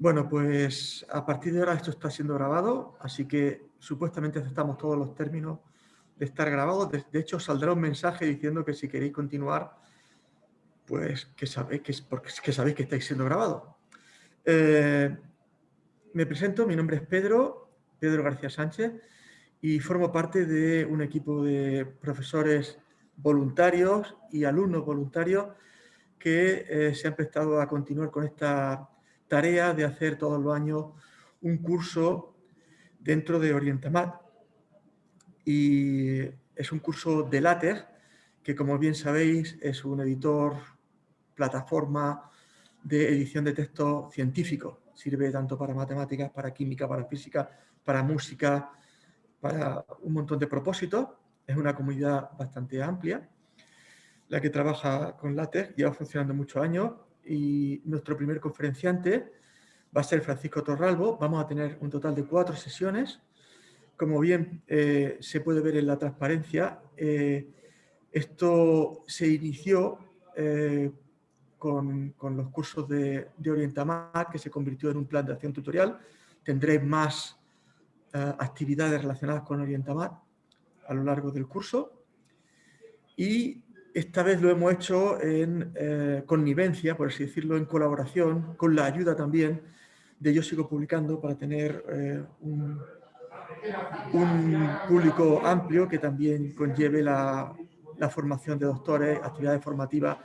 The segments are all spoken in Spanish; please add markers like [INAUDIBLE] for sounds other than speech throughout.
Bueno, pues a partir de ahora esto está siendo grabado, así que supuestamente aceptamos todos los términos de estar grabado. De, hecho, saldrá un mensaje diciendo que si queréis continuar, pues que sabéis que, porque, que, sabéis que estáis siendo grabados. Eh, me presento, mi nombre es Pedro, Pedro García Sánchez, y formo parte de un equipo de profesores voluntarios y alumnos voluntarios que eh, se han prestado a continuar con esta tarea de hacer todos los años un curso dentro de Orientamat. Y es un curso de LaTeX, que como bien sabéis es un editor, plataforma de edición de texto científico. Sirve tanto para matemáticas, para química, para física, para música, para un montón de propósitos. Es una comunidad bastante amplia la que trabaja con LaTeX, lleva funcionando muchos años y nuestro primer conferenciante va a ser Francisco Torralbo. Vamos a tener un total de cuatro sesiones. Como bien eh, se puede ver en la transparencia, eh, esto se inició eh, con, los cursos de, de Orientamar, que se convirtió en un plan de acción tutorial. Tendréis más actividades relacionadas con Orientamar a lo largo del curso. Y esta vez lo hemos hecho en eh, connivencia, por así decirlo, en colaboración, con la ayuda también de Yo Sigo Publicando para tener eh, un, público amplio que también conlleve la, formación de doctores, actividades formativas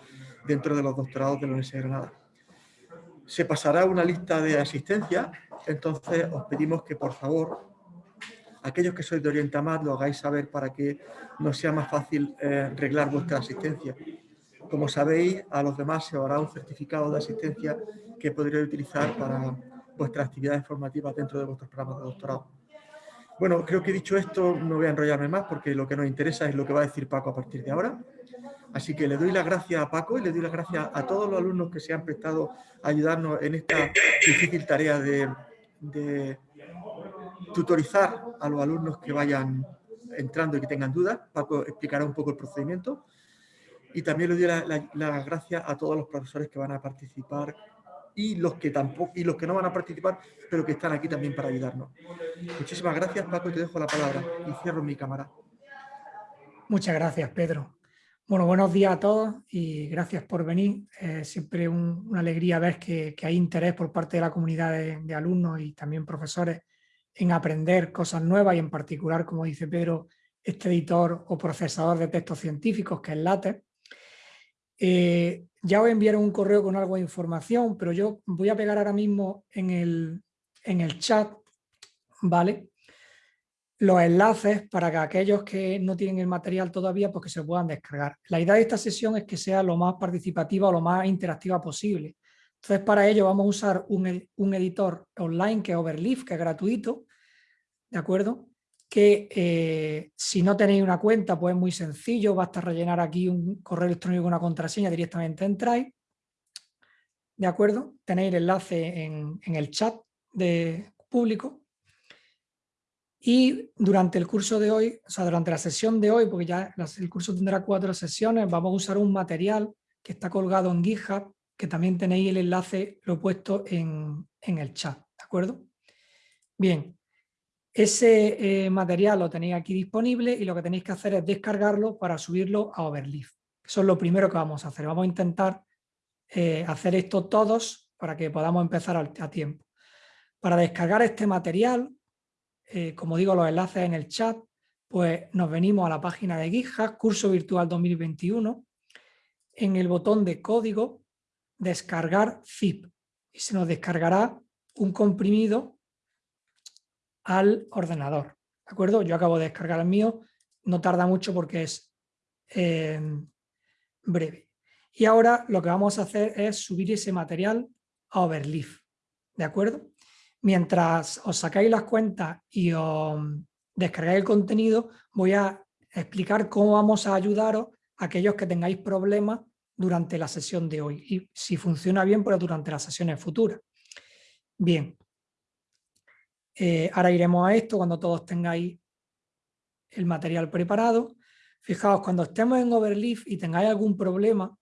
dentro de los doctorados de la Universidad de Granada. Se pasará una lista de asistencia, entonces os pedimos que por favor aquellos que sois de Orientamar lo hagáis saber para que nos sea más fácil eh, reglar vuestra asistencia. Como sabéis, a los demás se os hará un certificado de asistencia que podréis utilizar para vuestras actividades formativas dentro de vuestros programas de doctorado. Bueno, creo que dicho esto no voy a enrollarme más porque lo que nos interesa es lo que va a decir Paco a partir de ahora. Así que le doy las gracias a Paco y le doy las gracias a todos los alumnos que se han prestado a ayudarnos en esta difícil tarea de, de tutorizar a los alumnos que vayan entrando y que tengan dudas. Paco explicará un poco el procedimiento. Y también le doy las la, gracias a todos los profesores que van a participar y los que tampoco y los que no van a participar, pero que están aquí también para ayudarnos. Muchísimas gracias, Paco, y te dejo la palabra. Y cierro mi cámara. Muchas gracias, Pedro. Bueno, buenos días a todos y gracias por venir. Es siempre una alegría ver que, hay interés por parte de la comunidad de alumnos y también profesores en aprender cosas nuevas y en particular, como dice Pedro, este editor o procesador de textos científicos que es LaTeX. Eh, ya os enviaron un correo con algo de información, pero yo voy a pegar ahora mismo en el, en el chat, ¿vale? Los enlaces para que aquellos que no tienen el material todavía, pues que se puedan descargar. La idea de esta sesión es que sea lo más participativa o lo más interactiva posible. Entonces, para ello vamos a usar un, editor online que es Overleaf, que es gratuito, ¿de acuerdo? Que eh, si no tenéis una cuenta, pues es muy sencillo, basta rellenar aquí un correo electrónico, una contraseña, directamente entráis, ¿de acuerdo? Tenéis el enlace en, el chat de público y durante el curso de hoy, o sea, durante la sesión de hoy, porque ya el curso tendrá cuatro sesiones, vamos a usar un material que está colgado en GitHub que también tenéis el enlace, lo he puesto en, el chat, ¿de acuerdo? Bien, ese eh, material lo tenéis aquí disponible y lo que tenéis que hacer es descargarlo para subirlo a Overleaf. Eso es lo primero que vamos a hacer. Vamos a intentar eh, hacer esto todos para que podamos empezar a, tiempo. Para descargar este material, eh, como digo, los enlaces en el chat, pues nos venimos a la página de GitHub, curso virtual 2021, en el botón de código descargar zip y se nos descargará un comprimido al ordenador. ¿De acuerdo? Yo acabo de descargar el mío, no tarda mucho porque es em, breve. Y ahora lo que vamos a hacer es subir ese material a Overleaf. ¿De acuerdo? Mientras os sacáis las cuentas y os descargáis el contenido, voy a explicar cómo vamos a ayudaros a aquellos que tengáis problemas durante la sesión de hoy y si funciona bien, pues durante las sesiones futuras. Bien, eh, ahora iremos a esto cuando todos tengáis el material preparado. Fijaos, cuando estemos en Overleaf y tengáis algún problema,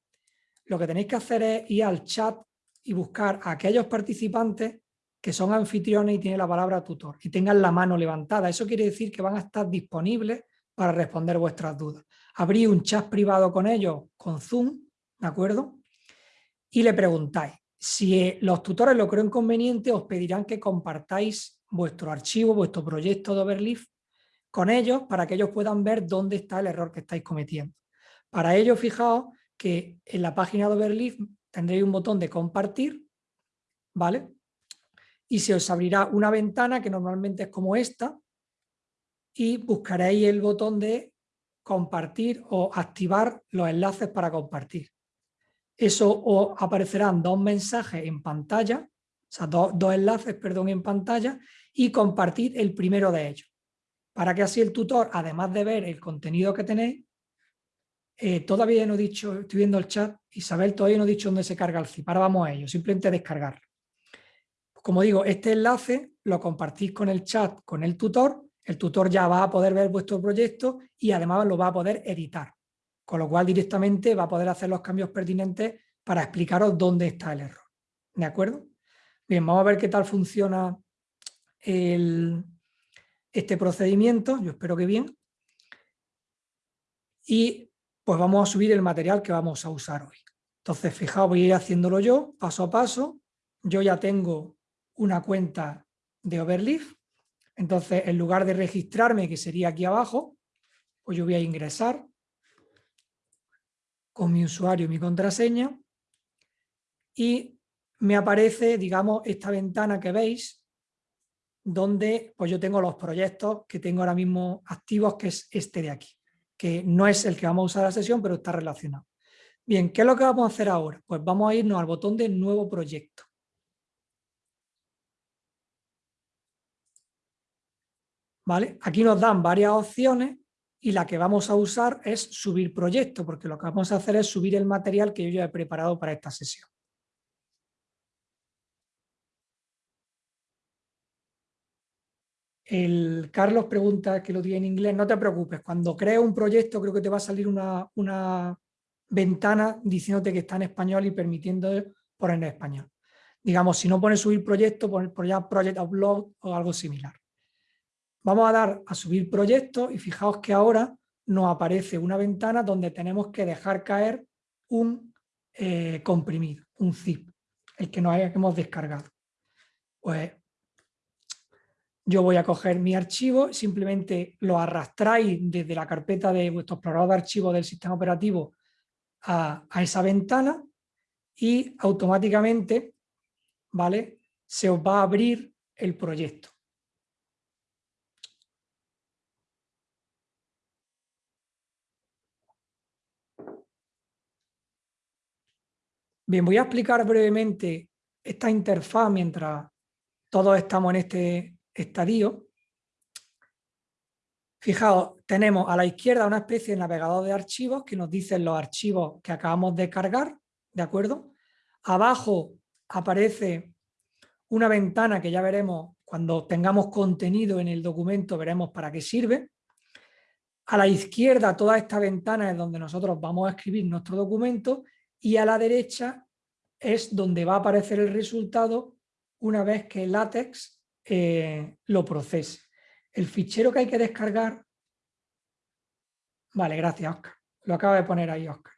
lo que tenéis que hacer es ir al chat y buscar a aquellos participantes que son anfitriones y tienen la palabra tutor y tengan la mano levantada. Eso quiere decir que van a estar disponibles para responder vuestras dudas. Abrí un chat privado con ellos, con Zoom, ¿de acuerdo? Y le preguntáis. Si eh, los tutores lo creen conveniente, os pedirán que compartáis vuestro archivo, vuestro proyecto de Overleaf con ellos para que ellos puedan ver dónde está el error que estáis cometiendo. Para ello, fijaos que en la página de Overleaf tendréis un botón de compartir, ¿vale? Y se os abrirá una ventana que normalmente es como esta y buscaréis el botón de compartir o activar los enlaces para compartir. Eso os aparecerán dos mensajes en pantalla, o sea, dos, enlaces, perdón, en pantalla y compartir el primero de ellos. Para que así el tutor, además de ver el contenido que tenéis, eh, todavía no he dicho, estoy viendo el chat, Isabel todavía no he dicho dónde se carga el zip, ahora vamos a ello, simplemente descargarlo. Como digo, este enlace lo compartís con el chat, con el tutor, el tutor ya va a poder ver vuestro proyecto y además lo va a poder editar con lo cual directamente va a poder hacer los cambios pertinentes para explicaros dónde está el error. ¿De acuerdo? Bien, vamos a ver qué tal funciona este procedimiento, yo espero que bien. Y pues vamos a subir el material que vamos a usar hoy. Entonces, fijaos, voy a ir haciéndolo yo, paso a paso. Yo ya tengo una cuenta de Overleaf. Entonces, en lugar de registrarme, que sería aquí abajo, pues yo voy a ingresar con mi usuario y mi contraseña y me aparece, digamos, esta ventana que veis donde pues yo tengo los proyectos que tengo ahora mismo activos, que es este de aquí, que no es el que vamos a usar la sesión, pero está relacionado. Bien, ¿qué es lo que vamos a hacer ahora? Pues vamos a irnos al botón de nuevo proyecto. ¿Vale? Aquí nos dan varias opciones y la que vamos a usar es subir proyecto, porque lo que vamos a hacer es subir el material que yo ya he preparado para esta sesión. El Carlos pregunta que lo tiene en inglés, no te preocupes, cuando crees un proyecto creo que te va a salir una, una ventana diciéndote que está en español y permitiendo poner en español. Digamos, si no pones subir proyecto, poner ya project upload o algo similar. Vamos a dar a subir proyecto y fijaos que ahora nos aparece una ventana donde tenemos que dejar caer un eh, comprimido, un zip, el que nos hemos descargado. Pues yo voy a coger mi archivo, simplemente lo arrastráis desde la carpeta de vuestro explorador de archivos del sistema operativo a, a esa ventana y automáticamente ¿vale? se os va a abrir el proyecto. Bien, voy a explicar brevemente esta interfaz mientras todos estamos en este estadio. Fijaos, tenemos a la izquierda una especie de navegador de archivos que nos dicen los archivos que acabamos de cargar, ¿de acuerdo? Abajo aparece una ventana que ya veremos cuando tengamos contenido en el documento, veremos para qué sirve. A la izquierda toda esta ventana es donde nosotros vamos a escribir nuestro documento y a la derecha es donde va a aparecer el resultado una vez que látex eh, lo procese. El fichero que hay que descargar... Vale, gracias Oscar. Lo acaba de poner ahí Oscar.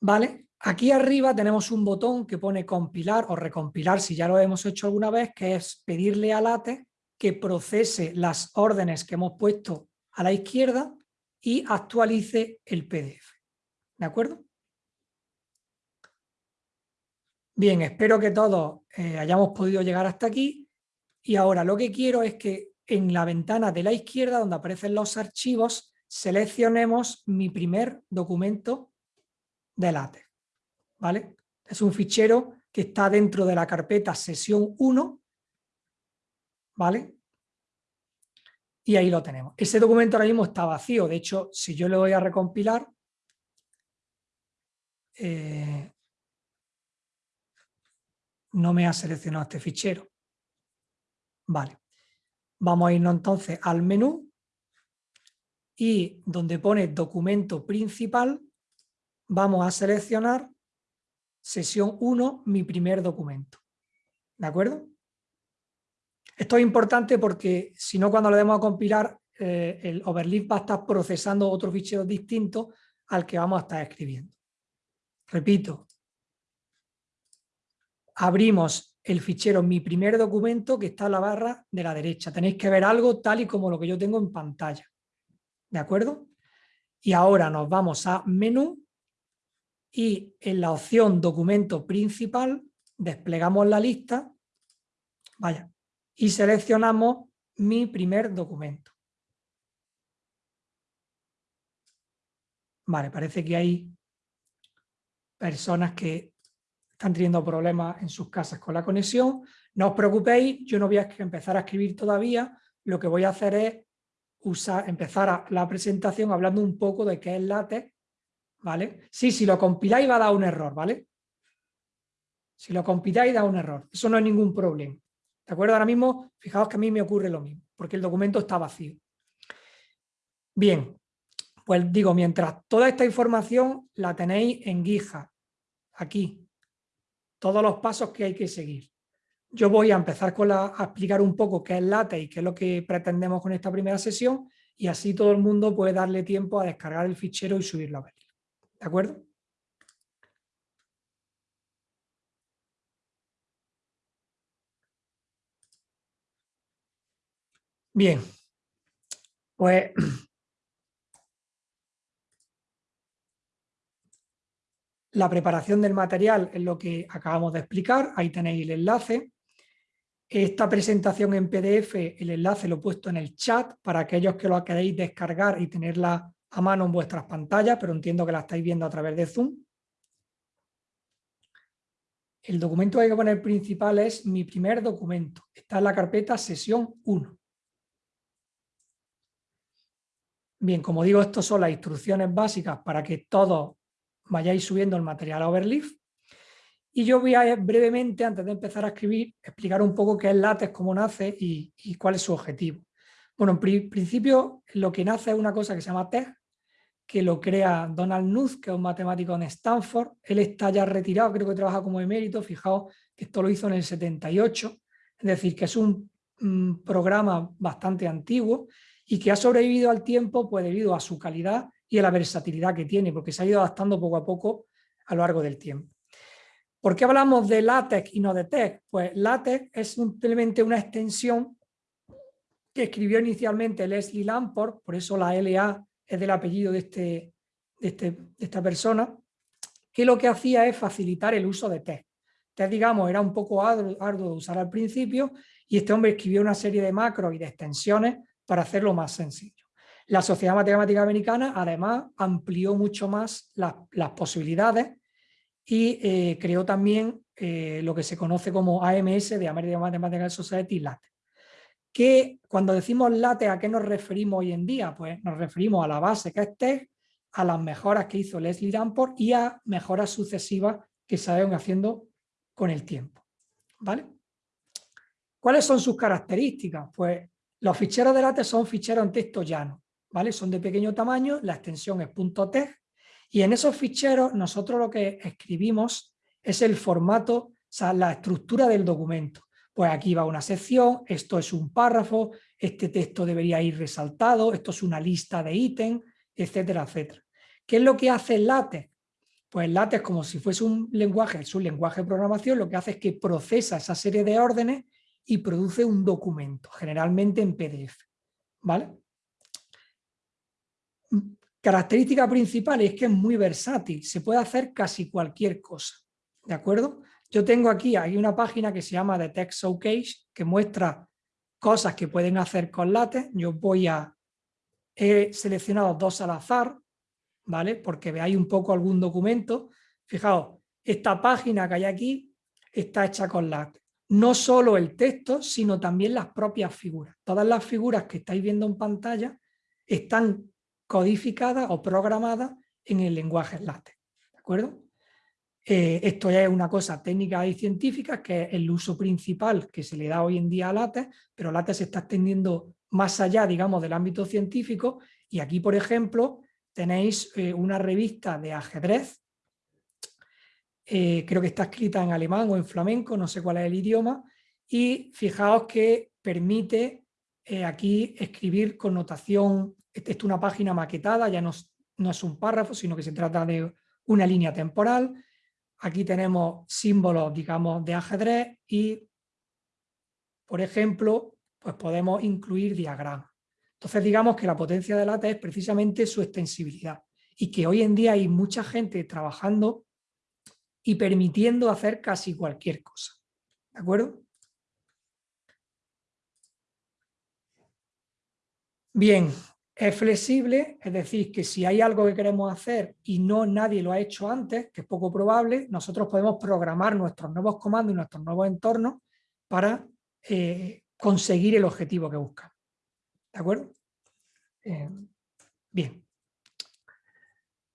Vale, aquí arriba tenemos un botón que pone compilar o recompilar si ya lo hemos hecho alguna vez, que es pedirle a látex que procese las órdenes que hemos puesto a la izquierda y actualice el PDF. ¿De acuerdo? Bien, espero que todos eh, hayamos podido llegar hasta aquí y ahora lo que quiero es que en la ventana de la izquierda donde aparecen los archivos seleccionemos mi primer documento de LaTeX. ¿vale? Es un fichero que está dentro de la carpeta sesión 1 ¿vale? y ahí lo tenemos. Ese documento ahora mismo está vacío, de hecho si yo le voy a recompilar eh, no me ha seleccionado este fichero. Vale. Vamos a irnos entonces al menú y donde pone documento principal vamos a seleccionar sesión 1, mi primer documento. ¿De acuerdo? Esto es importante porque si no cuando le demos a compilar eh, el overleaf va a estar procesando otro fichero distinto al que vamos a estar escribiendo. Repito, abrimos el fichero mi primer documento que está en la barra de la derecha. Tenéis que ver algo tal y como lo que yo tengo en pantalla. ¿De acuerdo? Y ahora nos vamos a menú y en la opción documento principal desplegamos la lista vaya, y seleccionamos mi primer documento. Vale, parece que hay personas que están teniendo problemas en sus casas con la conexión. No os preocupéis, yo no voy a empezar a escribir todavía. Lo que voy a hacer es usar, empezar la presentación hablando un poco de qué es LaTeX. ¿vale? Sí, si lo compiláis va a dar un error, ¿vale? Si lo compiláis da un error. Eso no es ningún problema. ¿De acuerdo? Ahora mismo, fijaos que a mí me ocurre lo mismo, porque el documento está vacío. Bien, pues digo, mientras toda esta información la tenéis en GitHub, aquí, todos los pasos que hay que seguir. Yo voy a empezar con la, a explicar un poco qué es LaTeX y qué es lo que pretendemos con esta primera sesión y así todo el mundo puede darle tiempo a descargar el fichero y subirlo a ver. ¿De acuerdo? Bien, pues [CLEARS THROAT] La preparación del material es lo que acabamos de explicar, ahí tenéis el enlace. Esta presentación en PDF, el enlace lo he puesto en el chat para aquellos que lo queréis descargar y tenerla a mano en vuestras pantallas, pero entiendo que la estáis viendo a través de Zoom. El documento que hay que poner principal es mi primer documento. Está en la carpeta sesión 1. Bien, como digo, estas son las instrucciones básicas para que todos vayáis subiendo el material a Overleaf. Y yo voy a brevemente, antes de empezar a escribir, explicar un poco qué es LaTeX, cómo nace y, cuál es su objetivo. Bueno, en principio lo que nace es una cosa que se llama TEG, que lo crea Donald Knuth, que es un matemático en Stanford. Él está ya retirado, creo que trabaja como emérito, fijaos que esto lo hizo en el 78, es decir, que es un, un programa bastante antiguo y que ha sobrevivido al tiempo pues debido a su calidad y a la versatilidad que tiene, porque se ha ido adaptando poco a poco a lo largo del tiempo. ¿Por qué hablamos de LaTeX y no de TeX? Pues LaTeX es simplemente una extensión que escribió inicialmente Leslie Lamport, por eso la LA es del apellido de, este, de, este, de esta persona, que lo que hacía es facilitar el uso de TeX. TeX, digamos, era un poco arduo de usar al principio y este hombre escribió una serie de macros y de extensiones para hacerlo más sencillo. La Sociedad Matemática Americana además amplió mucho más las posibilidades y eh, creó también eh, lo que se conoce como AMS de American Mathematical Society LATE. Que cuando decimos LATE, ¿a qué nos referimos hoy en día? Pues nos referimos a la base que es TEG, a las mejoras que hizo Leslie Damport y a mejoras sucesivas que se van haciendo con el tiempo. ¿Vale? ¿Cuáles son sus características? Pues los ficheros de LaTeX son ficheros en texto llano, ¿vale? Son de pequeño tamaño, la extensión es y en esos ficheros nosotros lo que escribimos es el formato, o sea, la estructura del documento. Pues aquí va una sección, esto es un párrafo, este texto debería ir resaltado, esto es una lista de ítems, etcétera, etcétera. ¿Qué es lo que hace LaTeX? Pues LaTeX, como si fuese un lenguaje, es un lenguaje de programación, lo que hace es que procesa esa serie de órdenes y produce un documento, generalmente en PDF. ¿vale? Característica principal es que es muy versátil, se puede hacer casi cualquier cosa. ¿De acuerdo? Yo tengo aquí hay una página que se llama The Text Showcase que muestra cosas que pueden hacer con LaTeX. Yo voy a... He seleccionado dos al azar, ¿vale? Porque veáis un poco algún documento. Fijaos, esta página que hay aquí está hecha con LaTeX no solo el texto, sino también las propias figuras. Todas las figuras que estáis viendo en pantalla están codificadas o programadas en el lenguaje LaTeX. ¿De acuerdo? Eh, esto ya es una cosa técnica y científica, que es el uso principal que se le da hoy en día a LaTeX, pero LaTeX se está extendiendo más allá, digamos, del ámbito científico, y aquí, por ejemplo, tenéis eh, una revista de ajedrez eh, creo que está escrita en alemán o en flamenco, no sé cuál es el idioma, y fijaos que permite aquí escribir con esta es una página maquetada, ya no, no es un párrafo, sino que se trata de una línea temporal, aquí tenemos símbolos, digamos, de ajedrez y, por ejemplo, pues podemos incluir diagramas. Entonces digamos que la potencia de LaTeX es precisamente su extensibilidad y que hoy en día hay mucha gente trabajando y permitiendo hacer casi cualquier cosa. ¿De acuerdo? Bien, es flexible, es decir, que si hay algo que queremos hacer y no nadie lo ha hecho antes, que es poco probable, nosotros podemos programar nuestros nuevos comandos y nuestros nuevos entornos para eh, conseguir el objetivo que buscamos. ¿De acuerdo? Eh, bien.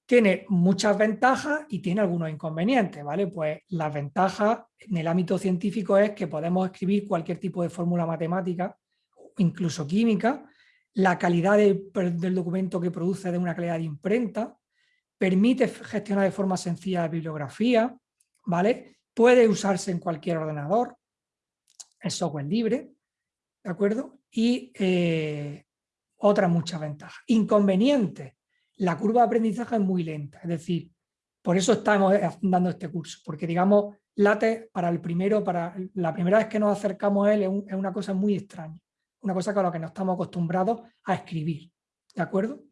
Tiene muchas ventajas y tiene algunos inconvenientes, ¿vale? Pues las ventajas en el ámbito científico es que podemos escribir cualquier tipo de fórmula matemática, incluso química, la calidad del documento que produce de una calidad de imprenta, permite gestionar de forma sencilla la bibliografía, ¿vale? Puede usarse en cualquier ordenador, es software libre, ¿de acuerdo? Y eh, otras muchas ventajas. Inconvenientes, la curva de aprendizaje es muy lenta, es decir, por eso estamos dando este curso, porque digamos, LaTeX para el primero, para la primera vez que nos acercamos a él es, una cosa muy extraña, una cosa con la que no estamos acostumbrados a escribir, ¿de acuerdo?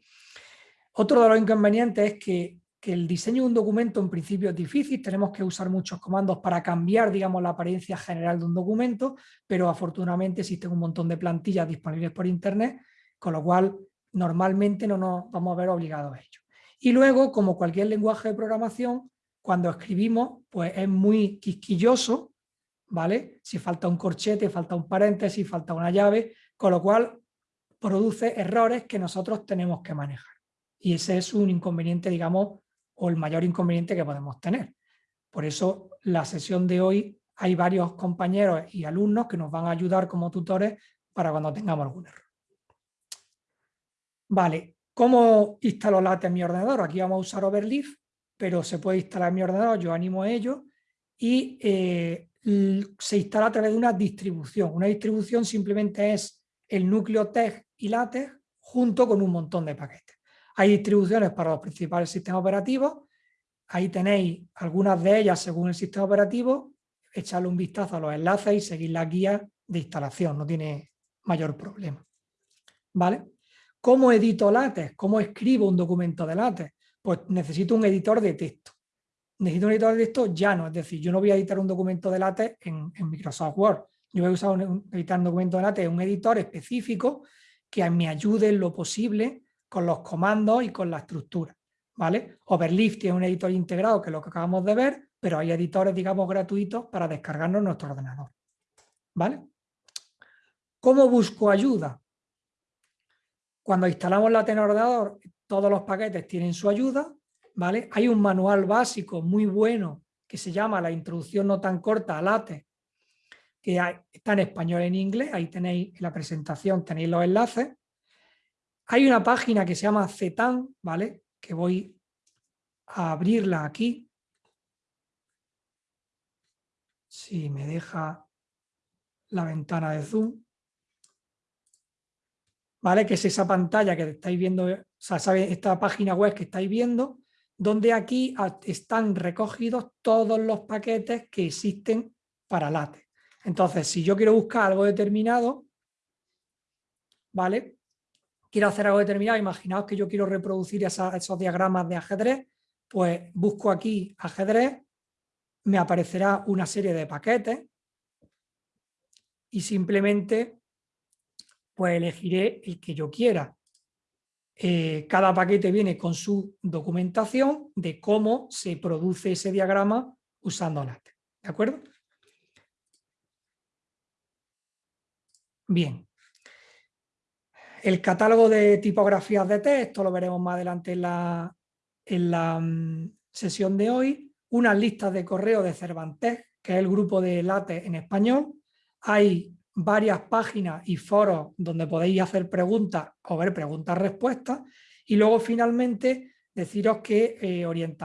Otro de los inconvenientes es que, que, el diseño de un documento en principio es difícil, tenemos que usar muchos comandos para cambiar, digamos, la apariencia general de un documento, pero afortunadamente existen un montón de plantillas disponibles por internet, con lo cual normalmente no nos vamos a ver obligados a ello. Y luego, como cualquier lenguaje de programación, cuando escribimos, pues es muy quisquilloso, ¿vale? Si falta un corchete, falta un paréntesis, falta una llave, con lo cual produce errores que nosotros tenemos que manejar. Y ese es un inconveniente, digamos, o el mayor inconveniente que podemos tener. Por eso la sesión de hoy hay varios compañeros y alumnos que nos van a ayudar como tutores para cuando tengamos algún error. Vale, ¿cómo instalo LaTeX en mi ordenador? Aquí vamos a usar Overleaf, pero se puede instalar en mi ordenador, yo animo a ello, y eh, se instala a través de una distribución. Una distribución simplemente es el núcleo TEG y LaTeX junto con un montón de paquetes. Hay distribuciones para los principales sistemas operativos, ahí tenéis algunas de ellas según el sistema operativo, echarle un vistazo a los enlaces y seguir la guía de instalación, no tiene mayor problema. ¿Vale? ¿Cómo edito LaTeX? ¿Cómo escribo un documento de LaTeX? Pues necesito un editor de texto. Necesito un editor de texto llano, es decir, yo no voy a editar un documento de LaTeX en, Microsoft Word. Yo usar un, editar un documento de LaTeX en un editor específico que me ayude en lo posible con los comandos y con la estructura. ¿vale? Overleaf tiene un editor integrado, que es lo que acabamos de ver, pero hay editores, digamos, gratuitos para descargarnos en nuestro ordenador. ¿Vale? ¿Cómo busco ayuda? Cuando instalamos la ordenador, todos los paquetes tienen su ayuda, ¿vale? Hay un manual básico muy bueno que se llama La introducción no tan corta a LaTeX, que está en español y en inglés, ahí tenéis la presentación, tenéis los enlaces. Hay una página que se llama CETAN, ¿vale? Que voy a abrirla aquí. Si me deja la ventana de Zoom. ¿vale? Que es esa pantalla que estáis viendo, o sea, esta página web que estáis viendo, donde aquí están recogidos todos los paquetes que existen para LaTeX. Entonces, si yo quiero buscar algo determinado, ¿vale? Quiero hacer algo determinado, imaginaos que yo quiero reproducir esos diagramas de ajedrez, pues busco aquí ajedrez, me aparecerá una serie de paquetes y simplemente pues elegiré el que yo quiera. Eh, cada paquete viene con su documentación de cómo se produce ese diagrama usando LaTeX. ¿De acuerdo? Bien. El catálogo de tipografías de texto lo veremos más adelante en la, en la mm, sesión de hoy. Unas listas de correo de Cervantes, que es el grupo de LaTeX en español. Hay varias páginas y foros donde podéis hacer preguntas o ver preguntas-respuestas y luego finalmente deciros que eh,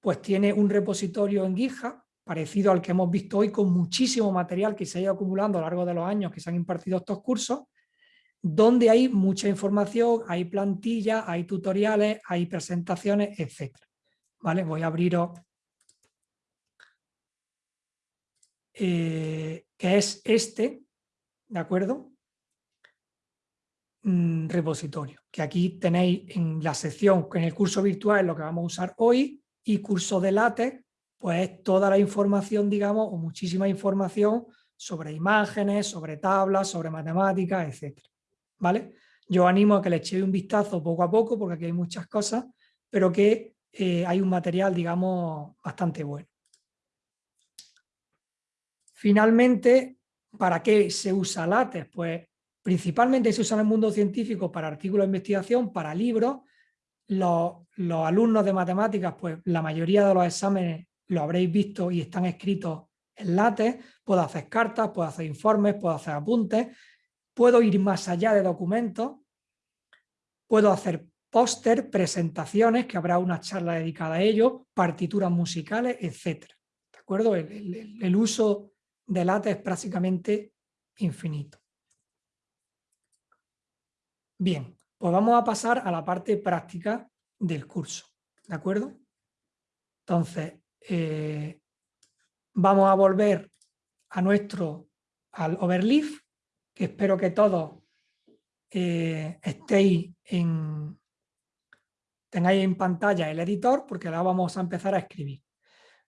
pues tiene un repositorio en GitHub parecido al que hemos visto hoy con muchísimo material que se ha ido acumulando a lo largo de los años que se han impartido estos cursos, donde hay mucha información, hay plantillas, hay tutoriales, hay presentaciones, etc. ¿Vale? Voy a abriros eh, que es este, ¿de acuerdo? Mm, repositorio, que aquí tenéis en la sección, en el curso virtual lo que vamos a usar hoy, y curso de LaTeX, pues toda la información, digamos, o muchísima información sobre imágenes, sobre tablas, sobre matemáticas, etc. ¿Vale? Yo animo a que le echéis un vistazo poco a poco, porque aquí hay muchas cosas, pero que eh, hay un material, digamos, bastante bueno. Finalmente, ¿para qué se usa LaTeX? Pues principalmente se usa en el mundo científico para artículos de investigación, para libros, los, alumnos de matemáticas, pues la mayoría de los exámenes lo habréis visto y están escritos en látex, puedo hacer cartas, puedo hacer informes, puedo hacer apuntes, puedo ir más allá de documentos, puedo hacer póster, presentaciones, que habrá una charla dedicada a ello, partituras musicales, etc. ¿De acuerdo? El, el uso de látex es prácticamente infinito. Bien, pues vamos a pasar a la parte práctica del curso, ¿de acuerdo? Entonces, eh, vamos a volver a nuestro, al overleaf, que espero que todos eh, estéis en, tengáis en pantalla el editor, porque ahora vamos a empezar a escribir.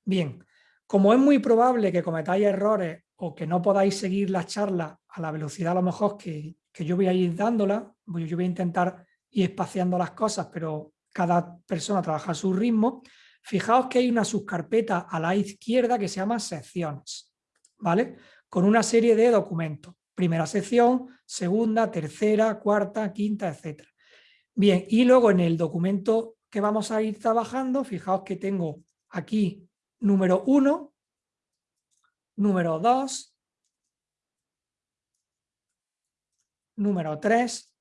Bien, como es muy probable que cometáis errores o que no podáis seguir la charla a la velocidad a lo mejor que, que yo voy a ir dándola, yo voy a intentar ir espaciando las cosas, pero cada persona trabaja a su ritmo, fijaos que hay una subcarpeta a la izquierda que se llama secciones, ¿vale? Con una serie de documentos. Primera sección, segunda, tercera, cuarta, quinta, etc. Bien, y luego en el documento que vamos a ir trabajando, fijaos que tengo aquí número 1, número 2, número 3.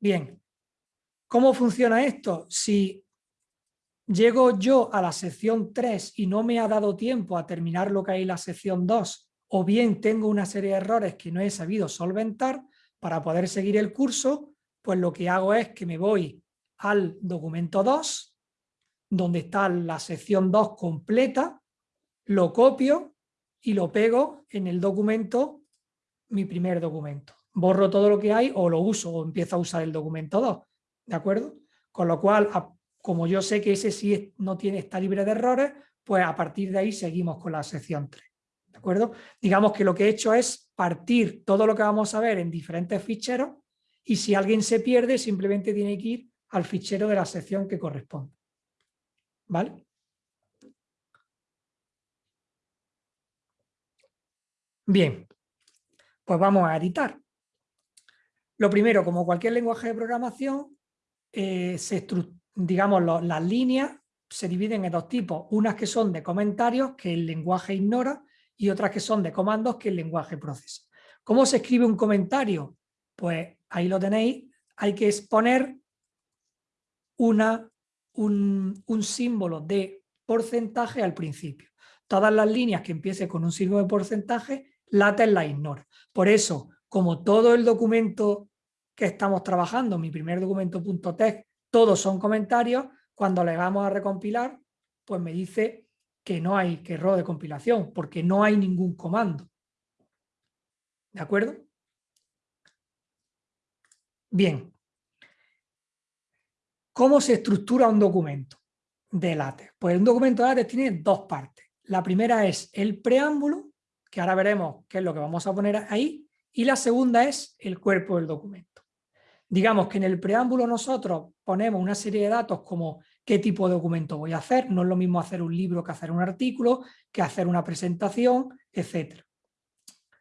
Bien, ¿cómo funciona esto? Si llego yo a la sección 3 y no me ha dado tiempo a terminar lo que hay en la sección 2, o bien tengo una serie de errores que no he sabido solventar para poder seguir el curso, pues lo que hago es que me voy al documento 2, donde está la sección 2 completa, lo copio y lo pego en el documento, mi primer documento borro todo lo que hay o lo uso o empiezo a usar el documento 2, ¿de acuerdo? Con lo cual, como yo sé que ese sí no tiene, está libre de errores, pues a partir de ahí seguimos con la sección 3, ¿de acuerdo? Digamos que lo que he hecho es partir todo lo que vamos a ver en diferentes ficheros y si alguien se pierde simplemente tiene que ir al fichero de la sección que corresponde, ¿vale? Bien, pues vamos a editar. Lo primero, como cualquier lenguaje de programación, eh, digamos, las líneas se dividen en dos tipos, unas que son de comentarios que el lenguaje ignora y otras que son de comandos que el lenguaje procesa. ¿Cómo se escribe un comentario? Pues ahí lo tenéis, hay que exponer una, un, símbolo de porcentaje al principio. Todas las líneas que empiecen con un símbolo de porcentaje, LaTeX la ignora. Por eso, como todo el documento que estamos trabajando, mi primer documento .text, todos son comentarios, cuando le vamos a recompilar, pues me dice que no hay que error de compilación, porque no hay ningún comando. ¿De acuerdo? Bien. ¿Cómo se estructura un documento de LaTeX? Pues un documento de LaTeX tiene dos partes. La primera es el preámbulo, que ahora veremos qué es lo que vamos a poner ahí, y la segunda es el cuerpo del documento. Digamos que en el preámbulo nosotros ponemos una serie de datos como qué tipo de documento voy a hacer, no es lo mismo hacer un libro que hacer un artículo, que hacer una presentación, etc.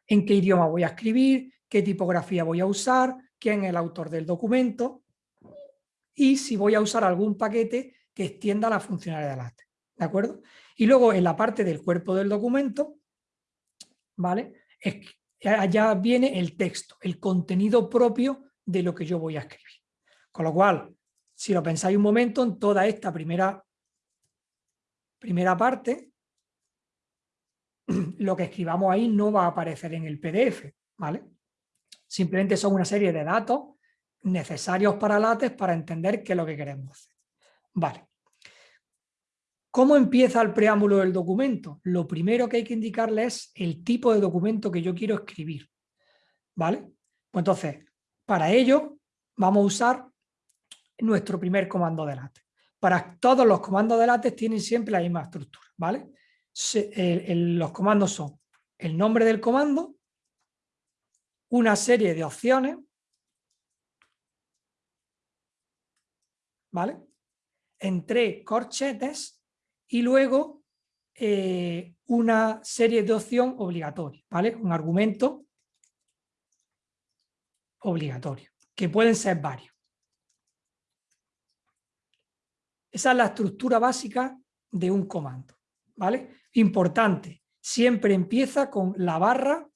En qué idioma voy a escribir, qué tipografía voy a usar, quién es el autor del documento y si voy a usar algún paquete que extienda la funcionalidad del arte. ¿De acuerdo? Y luego en la parte del cuerpo del documento, ¿vale? Allá viene el texto, el contenido propio de lo que yo voy a escribir. Con lo cual, si lo pensáis un momento, en toda esta primera primera parte, [CLEARS THROAT] lo que escribamos ahí no va a aparecer en el PDF, ¿vale? Simplemente son una serie de datos necesarios para LaTeX para entender qué es lo que queremos hacer. Vale. ¿Cómo empieza el preámbulo del documento? Lo primero que hay que indicarle es el tipo de documento que yo quiero escribir. ¿Vale? Pues entonces, para ello vamos a usar nuestro primer comando de LaTeX. Para todos los comandos de tienen siempre la misma estructura. ¿vale? los comandos son el nombre del comando, una serie de opciones, ¿vale? Entre corchetes y luego eh, una serie de opción obligatoria, ¿vale? Un argumento obligatorio, que pueden ser varios. Esa es la estructura básica de un comando, ¿vale? Importante, siempre empieza con la barra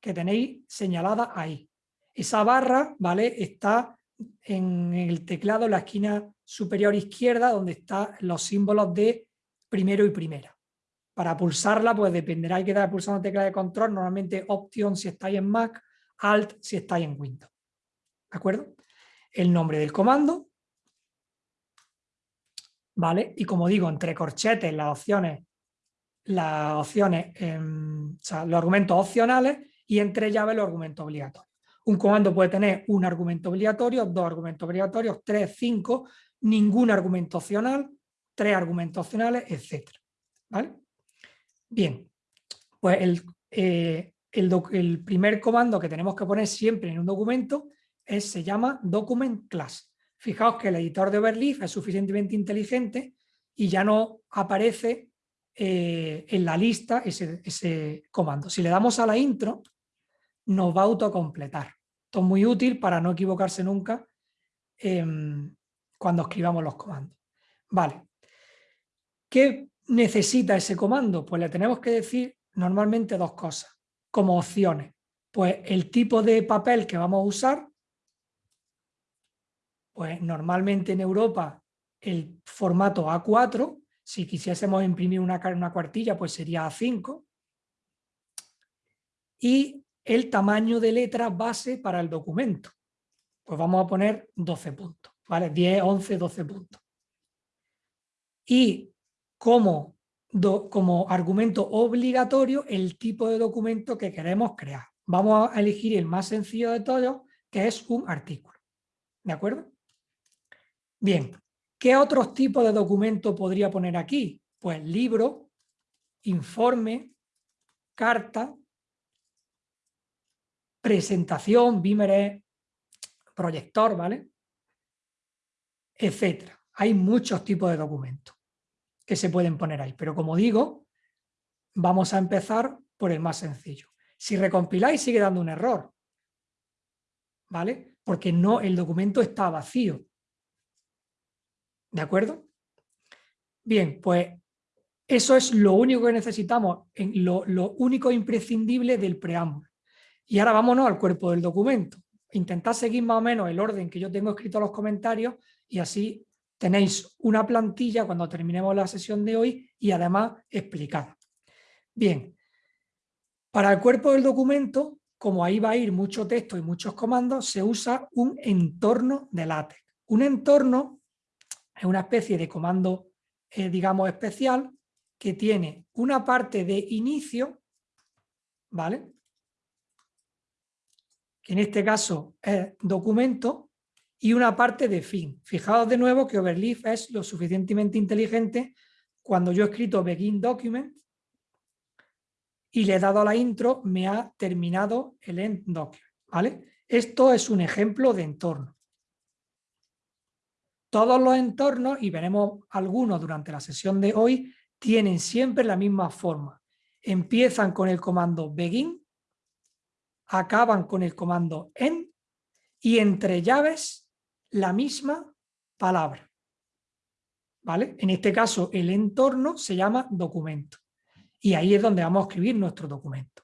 que tenéis señalada ahí. Esa barra, ¿vale? Está en el teclado, en la esquina superior izquierda, donde están los símbolos de primero y primera. Para pulsarla, pues dependerá, hay que dar pulsando tecla de control, normalmente Option si estáis en Mac, Alt si estáis en Windows. ¿De acuerdo? El nombre del comando, ¿vale? Y como digo, entre corchetes las opciones, las opciones, em, los argumentos opcionales y entre llaves los argumentos obligatorios. Un comando puede tener un argumento obligatorio, dos argumentos obligatorios, tres, cinco, ningún argumento opcional, tres argumentos opcionales, etc. ¿Vale? Bien, pues el, eh, el, primer comando que tenemos que poner siempre en un documento es, se llama document class. Fijaos que el editor de Overleaf es suficientemente inteligente y ya no aparece eh, en la lista ese, comando. Si le damos a la intro, nos va a autocompletar. Esto es muy útil para no equivocarse nunca em, cuando escribamos los comandos. Vale. ¿Qué necesita ese comando? Pues le tenemos que decir normalmente dos cosas, como opciones. Pues el tipo de papel que vamos a usar, pues normalmente en Europa el formato A4, si quisiésemos imprimir una, una cuartilla, pues sería A5. Y el tamaño de letra base para el documento. Pues vamos a poner 12 puntos, ¿vale? 10, 11, 12 puntos. Y como, como argumento obligatorio el tipo de documento que queremos crear. Vamos a elegir el más sencillo de todos, que es un artículo. ¿De acuerdo? Bien, ¿qué otros tipos de documento podría poner aquí? Pues libro, informe, carta, presentación, Beamer proyector, ¿vale? Etcétera. Hay muchos tipos de documentos que se pueden poner ahí, pero como digo, vamos a empezar por el más sencillo. Si recompiláis sigue dando un error, ¿vale? Porque no, el documento está vacío. ¿De acuerdo? Bien, pues eso es lo único que necesitamos, lo, lo único imprescindible del preámbulo. Y ahora vámonos al cuerpo del documento. Intentad seguir más o menos el orden que yo tengo escrito los comentarios y así tenéis una plantilla cuando terminemos la sesión de hoy y además explicada. Bien, para el cuerpo del documento, como ahí va a ir mucho texto y muchos comandos, se usa un entorno de LaTeX. Un entorno es una especie de comando, eh, digamos, especial que tiene una parte de inicio, ¿vale? en este caso es documento, y una parte de fin. Fijaos de nuevo que Overleaf es lo suficientemente inteligente cuando yo he escrito begin document y le he dado la intro, me ha terminado el end document. ¿vale? Esto es un ejemplo de entorno. Todos los entornos, y veremos algunos durante la sesión de hoy, tienen siempre la misma forma. Empiezan con el comando begin acaban con el comando en y entre llaves la misma palabra. ¿Vale? En este caso el entorno se llama documento y ahí es donde vamos a escribir nuestro documento.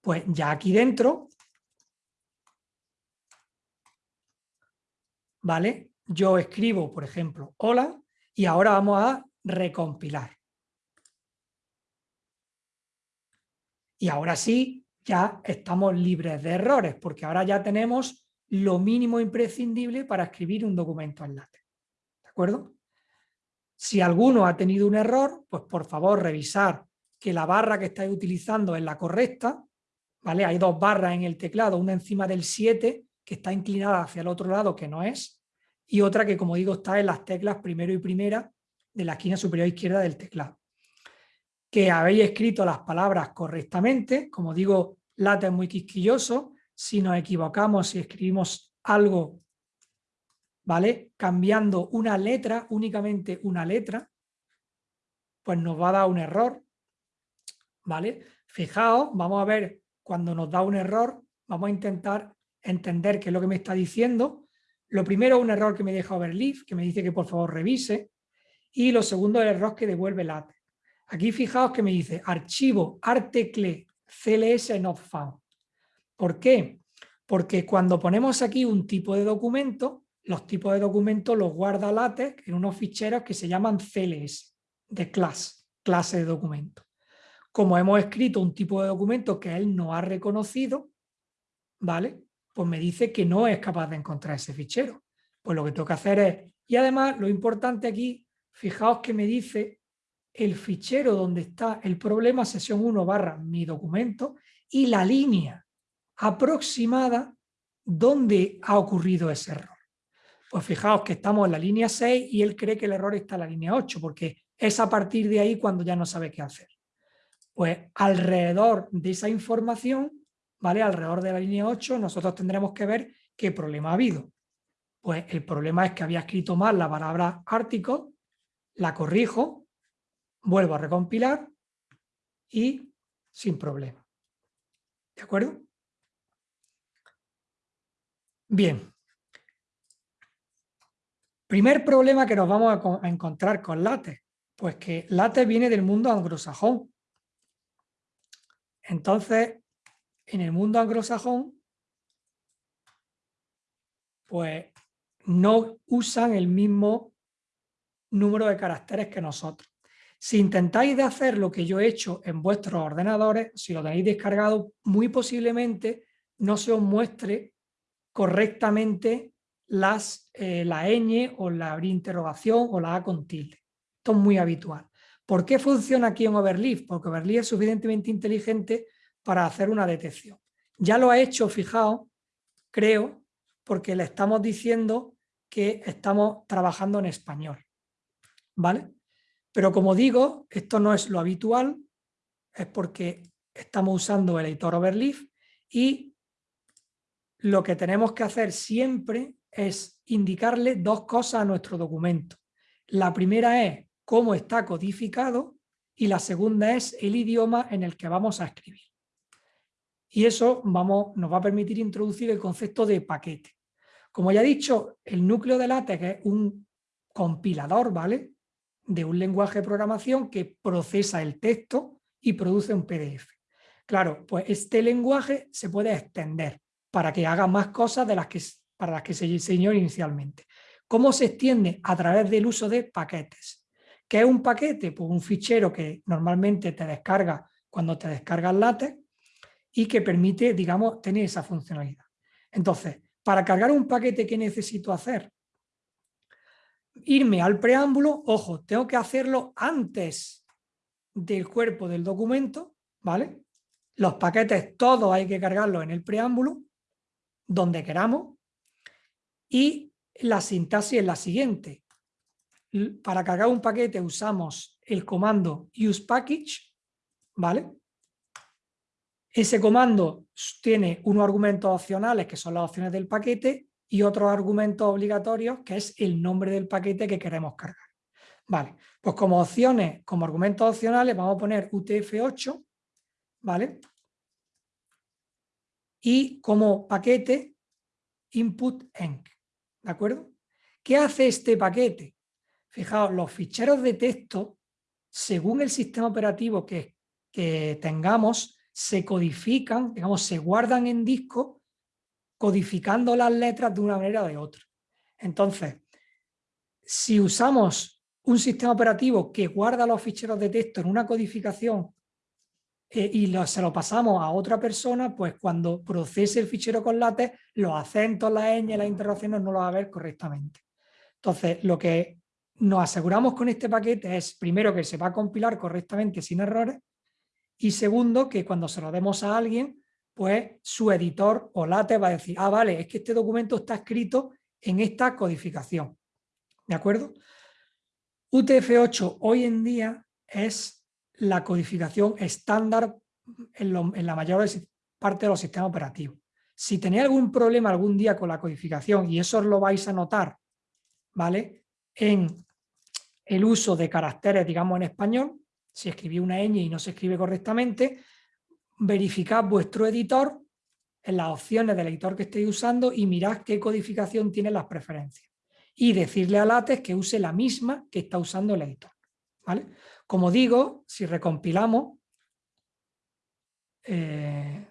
Pues ya aquí dentro, ¿vale? Yo escribo, por ejemplo, hola, y ahora vamos a recompilar. Y ahora sí, ya estamos libres de errores, porque ahora ya tenemos lo mínimo imprescindible para escribir un documento en LaTeX. ¿De acuerdo? Si alguno ha tenido un error, pues por favor revisar que la barra que estáis utilizando es la correcta, ¿vale? Hay dos barras en el teclado, una encima del 7 que está inclinada hacia el otro lado que no es, y otra que como digo está en las teclas primero y primera de la esquina superior izquierda del teclado. Que habéis escrito las palabras correctamente, como digo, lata es muy quisquilloso, si nos equivocamos, si escribimos algo, ¿vale? Cambiando una letra, únicamente una letra, pues nos va a dar un error, ¿vale? Fijaos, vamos a ver, cuando nos da un error, vamos a intentar entender qué es lo que me está diciendo. Lo primero, un error que me deja Overleaf, que me dice que por favor revise. Y lo segundo, el error que devuelve LaTeX. Aquí fijaos que me dice archivo artecle cls not found. ¿Por qué? Porque cuando ponemos aquí un tipo de documento, los tipos de documento los guarda LaTeX en unos ficheros que se llaman CLS, de class, clase de documento. Como hemos escrito un tipo de documento que él no ha reconocido, ¿vale? Pues me dice que no es capaz de encontrar ese fichero. Pues lo que tengo que hacer es... Y además, lo importante aquí, fijaos que me dice el fichero donde está el problema, sesión 1 barra mi documento, y la línea aproximada donde ha ocurrido ese error. Pues fijaos que estamos en la línea 6 y él cree que el error está en la línea 8, porque es a partir de ahí cuando ya no sabe qué hacer. Pues alrededor de esa información, ¿vale? Alrededor de la línea 8, nosotros tendremos que ver qué problema ha habido. Pues el problema es que había escrito mal la palabra article, la corrijo, vuelvo a recompilar y sin problema. ¿De acuerdo? Bien. Primer problema que nos vamos a, encontrar con LaTeX, pues que LaTeX viene del mundo anglosajón. Entonces, en el mundo anglosajón, pues no usan el mismo número de caracteres que nosotros. Si intentáis de hacer lo que yo he hecho en vuestros ordenadores, si lo tenéis descargado, muy posiblemente no se os muestre correctamente las, eh, la ñ o la interrogación o la A con tilde. Esto es muy habitual. ¿Por qué funciona aquí en Overleaf? Porque Overleaf es suficientemente inteligente para hacer una detección. Ya lo ha hecho, fijaos, creo, porque le estamos diciendo que estamos trabajando en español. ¿Vale? Pero como digo, esto no es lo habitual, es porque estamos usando el editor Overleaf y lo que tenemos que hacer siempre es indicarle dos cosas a nuestro documento. La primera es cómo está codificado y la segunda es el idioma en el que vamos a escribir. Y eso nos va a permitir introducir el concepto de paquete. Como ya he dicho, el núcleo de LaTeX es un compilador, ¿vale? De un lenguaje de programación que procesa el texto y produce un PDF. Claro, pues este lenguaje se puede extender para que haga más cosas de las que, para las que se diseñó inicialmente. ¿Cómo se extiende? A través del uso de paquetes. ¿Qué es un paquete? Pues un fichero que normalmente te descarga cuando te descargas LaTeX y que permite, digamos, tener esa funcionalidad. Entonces, para cargar un paquete, ¿qué necesito hacer? Irme al preámbulo, ojo, tengo que hacerlo antes del cuerpo del documento, ¿vale? Los paquetes todos hay que cargarlos en el preámbulo, donde queramos, y la sintaxis es la siguiente para cargar un paquete usamos el comando usePackage, ¿vale? Ese comando tiene unos argumentos opcionales que son las opciones del paquete y otros argumentos obligatorios que es el nombre del paquete que queremos cargar. Vale, pues como opciones, como argumentos opcionales vamos a poner UTF-8, ¿vale? Y como paquete input enc, ¿de acuerdo? ¿Qué hace este paquete? Fijaos, los ficheros de texto, según el sistema operativo que, que tengamos, se codifican, digamos, se guardan en disco, codificando las letras de una manera o de otra. Entonces, si usamos un sistema operativo que guarda los ficheros de texto en una codificación eh, y se lo pasamos a otra persona, pues cuando procese el fichero con látex, los acentos, las ñ, las interrogaciones no lo va a ver correctamente. Entonces, lo que nos aseguramos con este paquete es, primero, que se va a compilar correctamente sin errores, y segundo, que cuando se lo demos a alguien, pues su editor o látex va a decir, ah, vale, es que este documento está escrito en esta codificación. ¿De acuerdo? UTF-8 hoy en día es la codificación estándar en, la mayor parte de los sistemas operativos. Si tenéis algún problema algún día con la codificación, y eso lo vais a notar, ¿vale? En el uso de caracteres, digamos, en español, si escribí una ñ y no se escribe correctamente, verificad vuestro editor en las opciones del editor que estéis usando y mirad qué codificación tiene las preferencias. Y decirle a LaTeX que use la misma que está usando el editor. ¿vale? Como digo, si recompilamos, eh,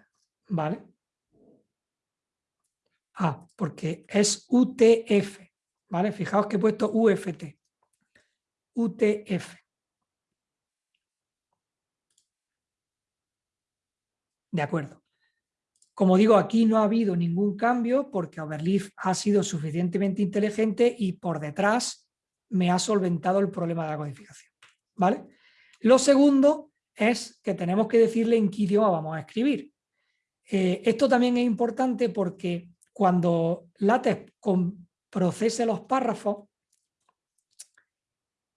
¿vale? Ah, porque es UTF, ¿vale? Fijaos que he puesto UFT. UTF. De acuerdo. Como digo, aquí no ha habido ningún cambio porque Overleaf ha sido suficientemente inteligente y por detrás me ha solventado el problema de la codificación. ¿Vale? Lo segundo es que tenemos que decirle en qué idioma vamos a escribir. Eh, esto también es importante porque cuando LaTeX procese los párrafos,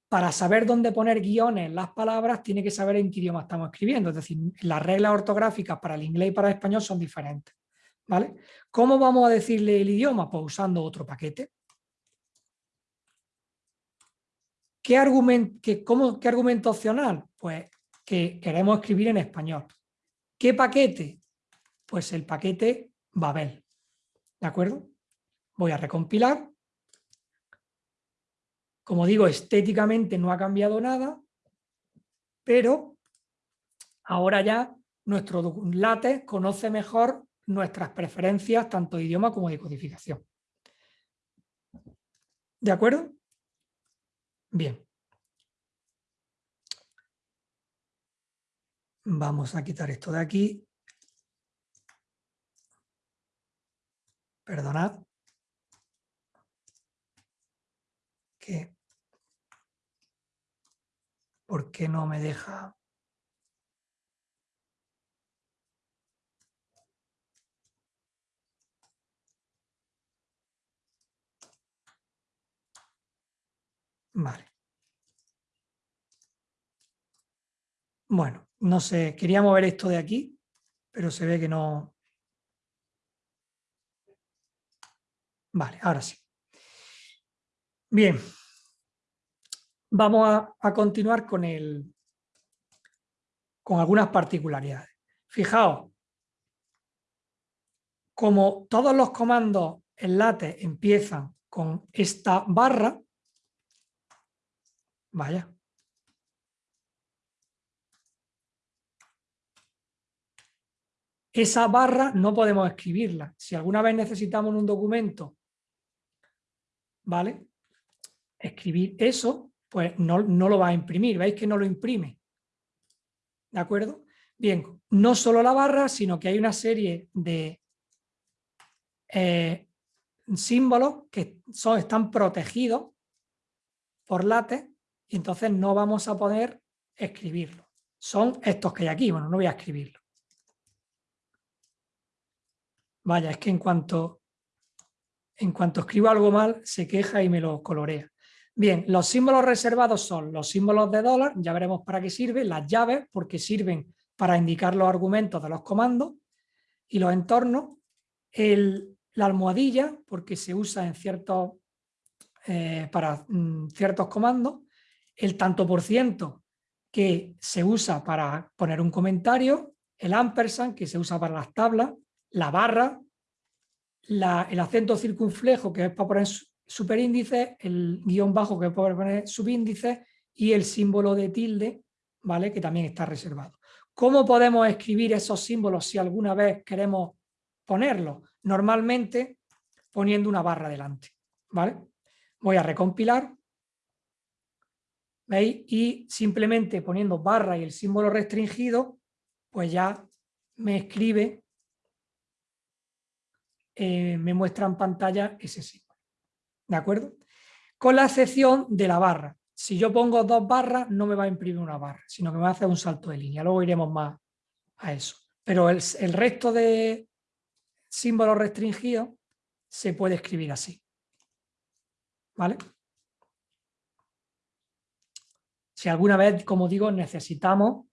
para saber dónde poner guiones las palabras, tiene que saber en qué idioma estamos escribiendo. Es decir, las reglas ortográficas para el inglés y para el español son diferentes. ¿vale? ¿Cómo vamos a decirle el idioma? Pues usando otro paquete. ¿Qué, argumento, ¿Qué argumento opcional? Pues que queremos escribir en español. ¿Qué paquete? Pues el paquete Babel. ¿De acuerdo? Voy a recompilar como digo, estéticamente no ha cambiado nada, pero ahora ya nuestro LaTeX conoce mejor nuestras preferencias tanto de idioma como de codificación. ¿De acuerdo? Bien. Vamos a quitar esto de aquí. Perdonad. Que ¿Por qué no me deja? Vale. Bueno, no sé, quería mover esto de aquí, pero se ve que no... Vale, ahora sí. Bien, vamos a, continuar con, el, con algunas particularidades. Fijaos, como todos los comandos en late empiezan con esta barra, vaya, esa barra no podemos escribirla. Si alguna vez necesitamos un documento, ¿vale? Escribir eso, pues no, lo va a imprimir, veis que no lo imprime. ¿De acuerdo? Bien, no solo la barra, sino que hay una serie de eh, símbolos que son, están protegidos por látex entonces no vamos a poder escribirlo. Son estos que hay aquí, bueno, no voy a escribirlo. Vaya, es que en cuanto, en cuanto escribo algo mal, se queja y me lo colorea. Bien, los símbolos reservados son los símbolos de dólar, ya veremos para qué sirven, las llaves, porque sirven para indicar los argumentos de los comandos, y los entornos, la almohadilla, porque se usa en eh, para mm, ciertos comandos, el tanto por ciento, que se usa para poner un comentario, el ampersand, que se usa para las tablas, la barra, el acento circunflejo, que es para poner superíndice, el guion bajo que puede poner subíndice y el símbolo de tilde, ¿vale? que también está reservado. ¿Cómo podemos escribir esos símbolos si alguna vez queremos ponerlos? Normalmente poniendo una barra delante. ¿vale? Voy a recompilar. ¿Veis? Y simplemente poniendo barra y el símbolo restringido, pues ya me escribe, eh, me muestra en pantalla ese símbolo. ¿De acuerdo? Con la excepción de la barra. Si yo pongo dos barras, no me va a imprimir una barra, sino que me va a hacer un salto de línea. Luego iremos más a eso. Pero el, el resto de símbolos restringidos se puede escribir así. ¿Vale? Si alguna vez, como digo, necesitamos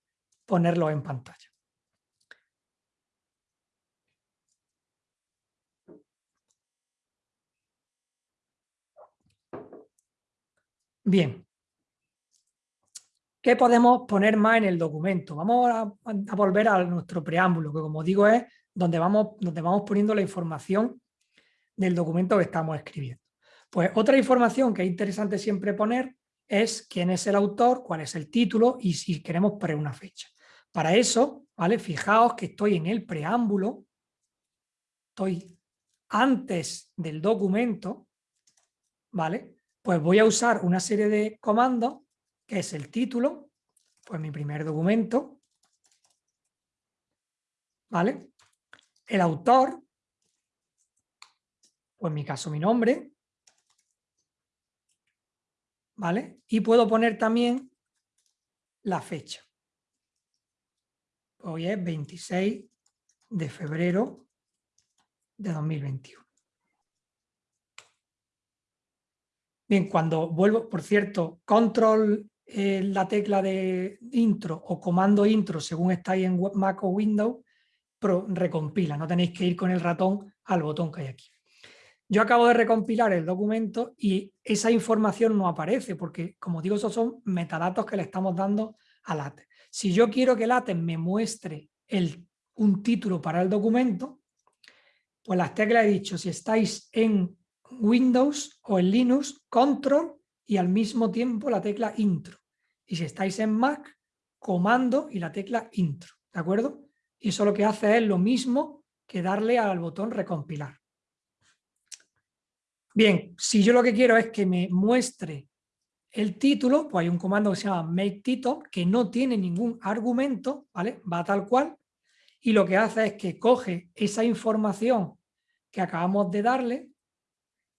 ponerlo en pantalla. Bien. ¿Qué podemos poner más en el documento? Vamos a, volver a nuestro preámbulo, que como digo es donde vamos, donde vamos poniendo la información del documento que estamos escribiendo. Pues otra información que es interesante siempre poner es quién es el autor, cuál es el título y si queremos poner una fecha. Para eso, ¿vale? Fijaos que estoy en el preámbulo, estoy antes del documento, ¿vale? Pues voy a usar una serie de comandos que es el título, pues mi primer documento, ¿vale? El autor, pues en mi caso mi nombre, ¿vale? Y puedo poner también la fecha. Hoy es 26 de febrero de 2021. Bien, cuando vuelvo, por cierto, control la tecla de intro o comando intro según estáis en Mac o Windows, recompila, no tenéis que ir con el ratón al botón que hay aquí. Yo acabo de recompilar el documento y esa información no aparece porque, como digo, esos son metadatos que le estamos dando a LaTeX. Si yo quiero que LaTeX me muestre el, un título para el documento, pues las teclas he dicho, si estáis en Windows o en Linux, Control y al mismo tiempo la tecla Intro. Y si estáis en Mac, comando y la tecla intro, ¿de acuerdo? Y eso lo que hace es lo mismo que darle al botón recompilar. Bien, si yo lo que quiero es que me muestre el título, pues hay un comando que se llama make title, que no tiene ningún argumento, ¿vale? Va tal cual, y lo que hace es que coge esa información que acabamos de darle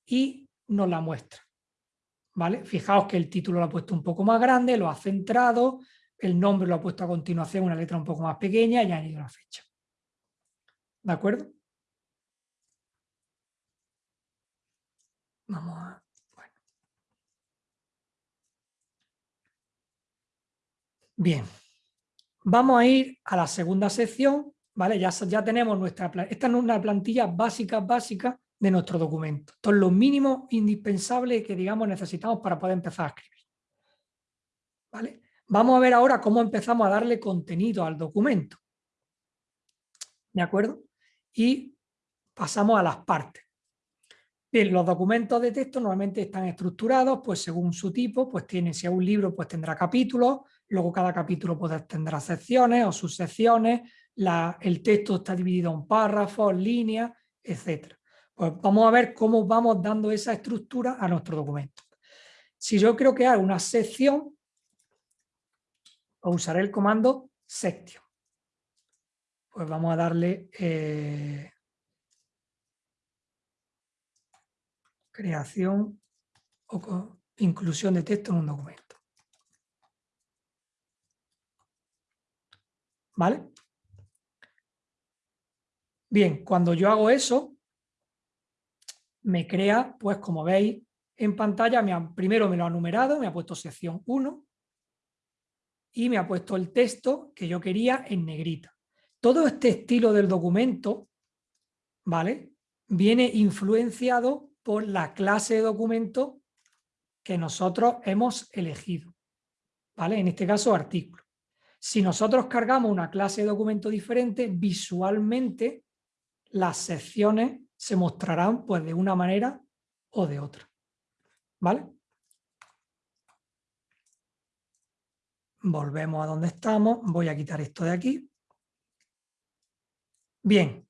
y nos la muestra. ¿vale? Fijaos que el título lo ha puesto un poco más grande, lo ha centrado, el nombre lo ha puesto a continuación una letra un poco más pequeña y ha añadido la fecha. ¿De acuerdo? Vamos a... Bien. Vamos a ir a la segunda sección, ¿vale? Ya, ya tenemos nuestra... Esta es una plantilla básica, básica de nuestro documento. Esto es lo mínimo indispensable que digamos necesitamos para poder empezar a escribir. ¿Vale? Vamos a ver ahora cómo empezamos a darle contenido al documento. ¿De acuerdo? Y pasamos a las partes. Bien, los documentos de texto normalmente están estructurados, pues según su tipo, pues tiene, si es un libro, pues tendrá capítulos, luego cada capítulo pues, tendrá secciones o subsecciones, la, el texto está dividido en párrafos, líneas, etcétera. Pues vamos a ver cómo vamos dando esa estructura a nuestro documento. Si yo quiero crear una sección, usaré el comando section. Pues vamos a darle eh, creación o inclusión de texto en un documento. ¿Vale? Bien, cuando yo hago eso, me crea, pues como veis en pantalla, me primero me lo ha numerado, me ha puesto sección 1 y me ha puesto el texto que yo quería en negrita. Todo este estilo del documento, ¿vale? Viene influenciado por la clase de documento que nosotros hemos elegido, ¿vale? En este caso, artículo. Si nosotros cargamos una clase de documento diferente, visualmente las secciones se mostrarán pues de una manera o de otra. ¿Vale? Volvemos a donde estamos. Voy a quitar esto de aquí. Bien.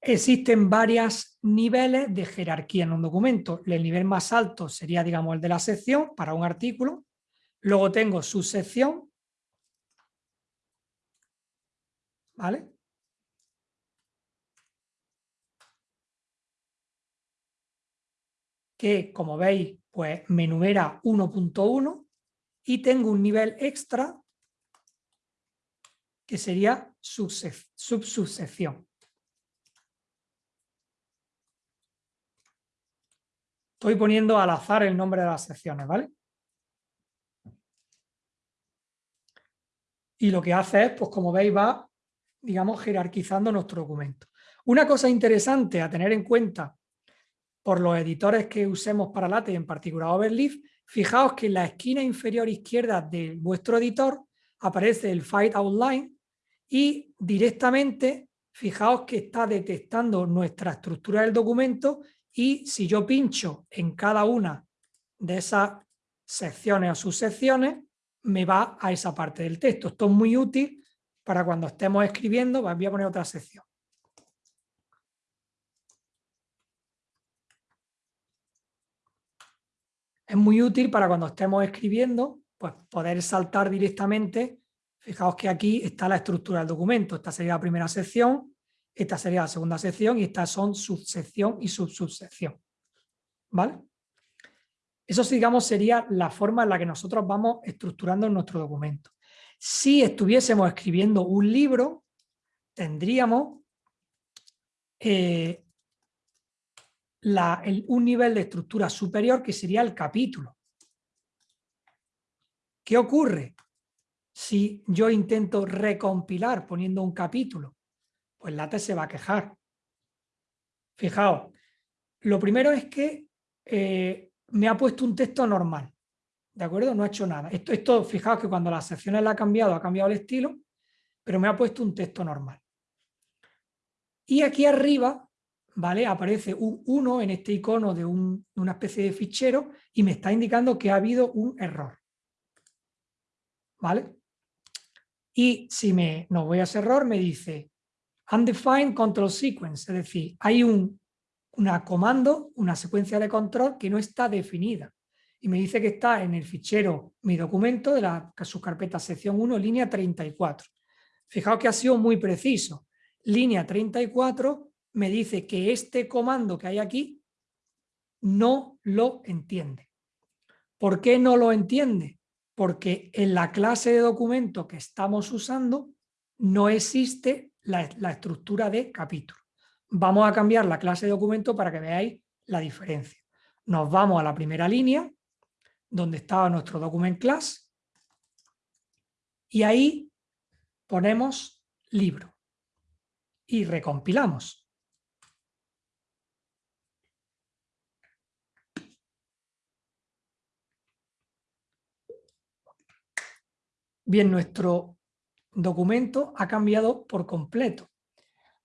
Existen varios niveles de jerarquía en un documento. El nivel más alto sería, digamos, el de la sección para un artículo. Luego tengo su sección. ¿Vale? Que, como veis, pues me enumera 1.1 y tengo un nivel extra que sería subsección. Estoy poniendo al azar el nombre de las secciones, ¿vale? Y lo que hace es, pues como veis, va, digamos, jerarquizando nuestro documento. Una cosa interesante a tener en cuenta por los editores que usemos para LaTeX, en particular Overleaf, fijaos que en la esquina inferior izquierda de vuestro editor aparece el File Outline y directamente, fijaos que está detectando nuestra estructura del documento y si yo pincho en cada una de esas secciones o subsecciones, me va a esa parte del texto. Esto es muy útil para cuando estemos escribiendo, voy a poner otra sección. Es muy útil para cuando estemos escribiendo, pues poder saltar directamente. Fijaos que aquí está la estructura del documento. Esta sería la primera sección, esta sería la segunda sección y estas son subsección y subsubsección. ¿Vale? Eso, digamos, sería la forma en la que nosotros vamos estructurando nuestro documento. Si estuviésemos escribiendo un libro, tendríamos eh, un nivel de estructura superior que sería el capítulo. ¿Qué ocurre si yo intento recompilar poniendo un capítulo? Pues LaTeX se va a quejar. Fijaos, lo primero es que eh, me ha puesto un texto normal, ¿de acuerdo? No ha hecho nada. Esto, esto, fijaos que cuando las secciones la ha cambiado, ha cambiado el estilo, pero me ha puesto un texto normal. Y aquí arriba, ¿vale? Aparece un 1 en este icono de, una especie de fichero y me está indicando que ha habido un error. ¿Vale? Y si me, no voy a ese error, me dice Undefined Control Sequence, es decir, hay un una comando, una secuencia de control que no está definida. Y me dice que está en el fichero mi documento de la subcarpeta sección 1, línea 34. Fijaos que ha sido muy preciso. Línea 34 me dice que este comando que hay aquí no lo entiende. ¿Por qué no lo entiende? Porque en la clase de documento que estamos usando no existe la, estructura de capítulo. Vamos a cambiar la clase de documento para que veáis la diferencia. Nos vamos a la primera línea, donde estaba nuestro document class, y ahí ponemos libro y recompilamos. Bien, nuestro documento ha cambiado por completo.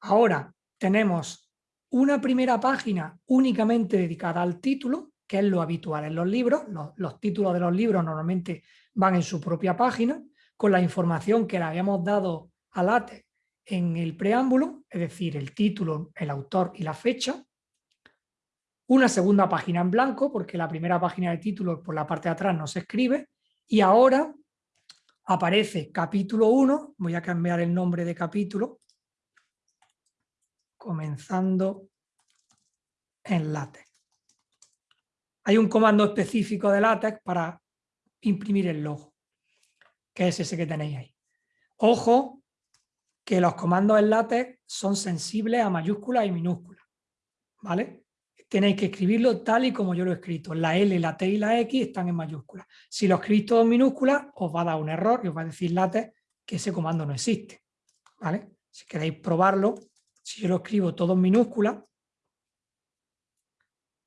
Ahora tenemos una primera página únicamente dedicada al título, que es lo habitual en los libros. Los, títulos de los libros normalmente van en su propia página, con la información que le habíamos dado a LaTeX en el preámbulo, es decir, el título, el autor y la fecha. Una segunda página en blanco, porque la primera página de título por la parte de atrás no se escribe. Y ahora aparece capítulo 1, voy a cambiar el nombre de capítulo, comenzando en LaTeX. Hay un comando específico de LaTeX para imprimir el logo, que es ese que tenéis ahí. Ojo que los comandos en LaTeX son sensibles a mayúsculas y minúsculas, ¿vale? Tenéis que escribirlo tal y como yo lo he escrito. La L, la T y la X están en mayúsculas. Si lo escribís todo en minúsculas, os va a dar un error y os va a decir LaTeX que ese comando no existe. ¿vale? Si queréis probarlo, si yo lo escribo todo en minúsculas,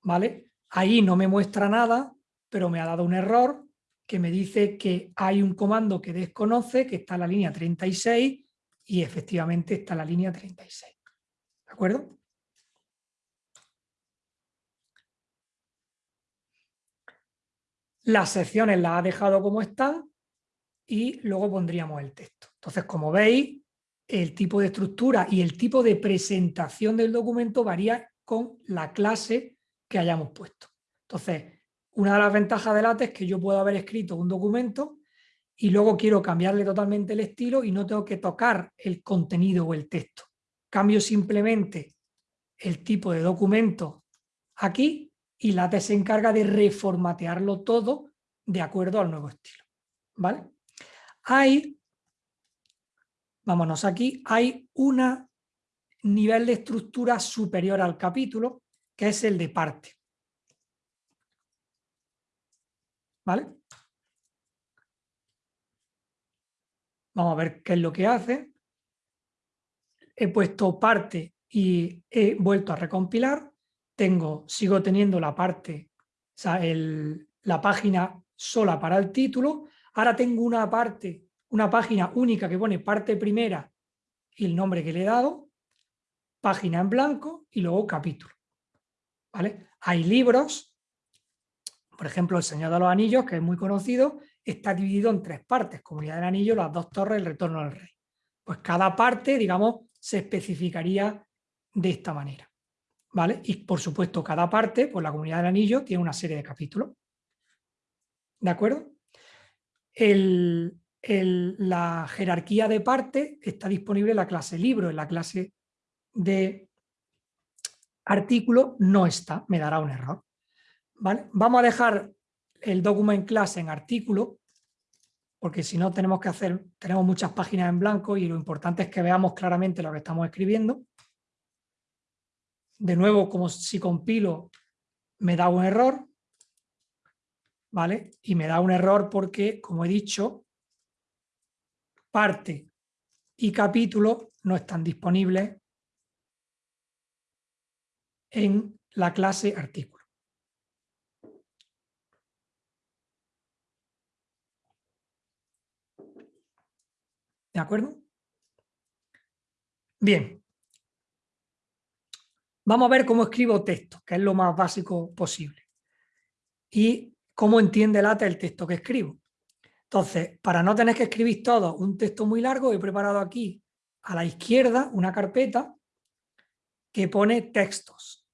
¿vale? ahí no me muestra nada, pero me ha dado un error que me dice que hay un comando que desconoce, que está en la línea 36 y efectivamente está en la línea 36. ¿De acuerdo? Las secciones las ha dejado como están y luego pondríamos el texto. Entonces, como veis, el tipo de estructura y el tipo de presentación del documento varía con la clase que hayamos puesto. Entonces, una de las ventajas de LaTeX es que yo puedo haber escrito un documento y luego quiero cambiarle totalmente el estilo y no tengo que tocar el contenido o el texto. Cambio simplemente el tipo de documento aquí y LaTeX se encarga de reformatearlo todo de acuerdo al nuevo estilo. ¿Vale? Hay, vámonos aquí, hay un nivel de estructura superior al capítulo, que es el de parte. ¿Vale? Vamos a ver qué es lo que hace. He puesto parte y he vuelto a recompilar. Tengo, sigo teniendo la parte, o sea, la página sola para el título. Ahora tengo una parte, una página única que pone parte primera y el nombre que le he dado, página en blanco y luego capítulo. ¿Vale? Hay libros, por ejemplo, El Señor de los Anillos, que es muy conocido, está dividido en tres partes, Comunidad del Anillo, Las Dos Torres, El Retorno del Rey. Pues cada parte, digamos, se especificaría de esta manera. Y por supuesto, cada parte, pues la Comunidad del Anillo tiene una serie de capítulos. ¿De acuerdo? la jerarquía de parte está disponible en la clase libro, en la clase de artículo no está, me dará un error. Vamos a dejar el document class en artículo, porque si no tenemos que hacer, tenemos muchas páginas en blanco y lo importante es que veamos claramente lo que estamos escribiendo. De nuevo, como si compilo, me da un error, ¿vale? Y me da un error porque, como he dicho, parte y capítulo no están disponibles en la clase artículo. ¿De acuerdo? Bien. Vamos a ver cómo escribo texto, que es lo más básico posible. Y cómo entiende LaTeX el texto que escribo. Entonces, para no tener que escribir todo un texto muy largo, he preparado aquí a la izquierda una carpeta que pone textos.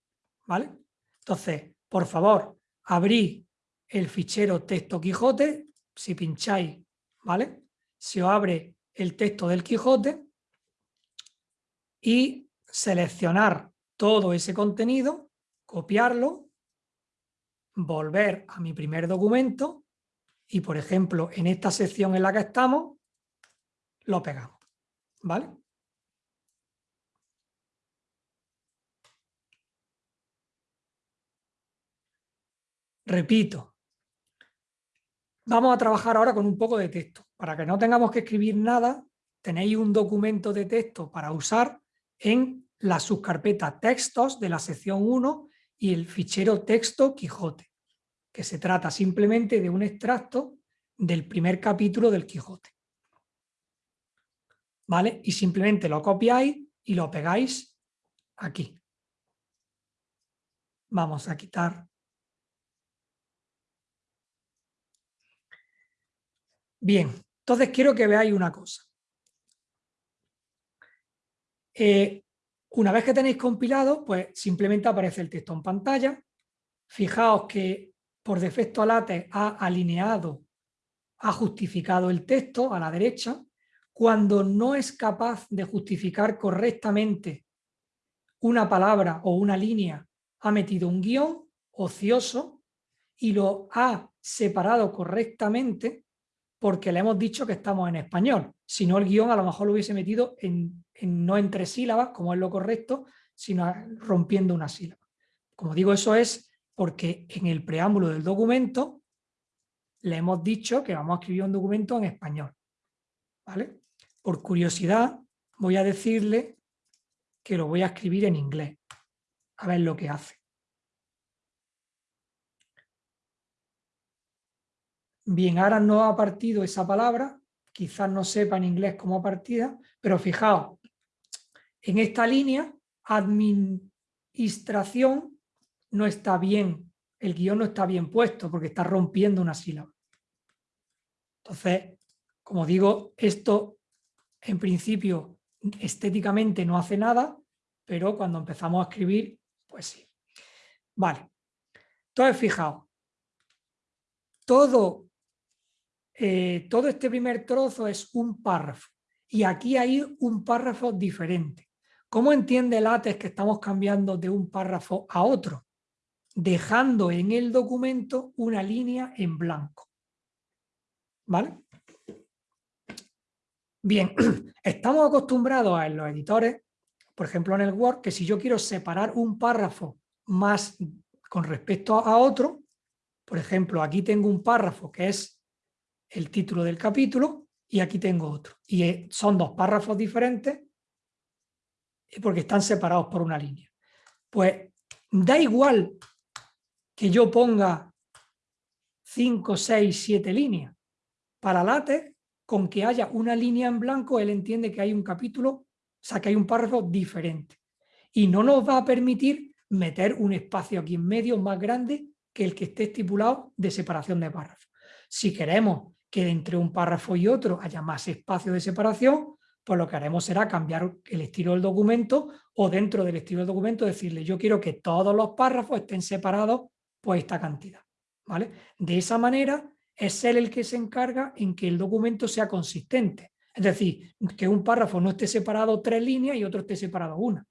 ¿Vale? Entonces, por favor, abrí el fichero texto Quijote, si pincháis, ¿vale? Se os abre el texto del Quijote y seleccionar todo ese contenido, copiarlo, volver a mi primer documento y, por ejemplo, en esta sección en la que estamos, lo pegamos. ¿Vale? Repito, Vamos a trabajar ahora con un poco de texto. Para que no tengamos que escribir nada, tenéis un documento de texto para usar en la subcarpeta textos de la sección 1 y el fichero texto Quijote, que se trata simplemente de un extracto del primer capítulo del Quijote. ¿Vale? Y simplemente lo copiáis y lo pegáis aquí. Vamos a quitar Bien, entonces quiero que veáis una cosa. Eh, una vez que tenéis compilado, pues simplemente aparece el texto en pantalla. Fijaos que por defecto LaTeX ha alineado, ha justificado el texto a la derecha. Cuando no es capaz de justificar correctamente una palabra o una línea, ha metido un guion ocioso y lo ha separado correctamente porque le hemos dicho que estamos en español. Si no, el guion a lo mejor lo hubiese metido en, no entre sílabas, como es lo correcto, sino rompiendo una sílaba. Como digo, eso es porque en el preámbulo del documento le hemos dicho que vamos a escribir un documento en español. ¿Vale? Por curiosidad, voy a decirle que lo voy a escribir en inglés. A ver lo que hace. Bien, ahora no ha partido esa palabra, quizás no sepa en inglés cómo partida, pero fijaos, en esta línea, administración no está bien, el guion no está bien puesto porque está rompiendo una sílaba. Entonces, como digo, esto en principio estéticamente no hace nada, pero cuando empezamos a escribir, pues sí. Vale. Entonces, fijaos, todo, eh, todo este primer trozo es un párrafo y aquí hay un párrafo diferente. ¿Cómo entiende LaTeX que estamos cambiando de un párrafo a otro? Dejando en el documento una línea en blanco. ¿Vale? Bien, [CLEARS THROAT] estamos acostumbrados en los editores, por ejemplo en el Word, que si yo quiero separar un párrafo más con respecto a otro, por ejemplo, aquí tengo un párrafo que es el título del capítulo y aquí tengo otro. Y eh, son dos párrafos diferentes porque están separados por una línea. Pues da igual que yo ponga 5, 6, 7 líneas. Para LaTeX, con que haya una línea en blanco, él entiende que hay un capítulo, o sea, que hay un párrafo diferente. Y no nos va a permitir meter un espacio aquí en medio más grande que el que esté estipulado de separación de párrafos. Si queremos que entre un párrafo y otro haya más espacio de separación, pues lo que haremos será cambiar el estilo del documento o dentro del estilo del documento decirle yo quiero que todos los párrafos estén separados por esta cantidad. ¿vale? De esa manera es él el que se encarga en que el documento sea consistente. Es decir, que un párrafo no esté separado tres líneas y otro esté separado una,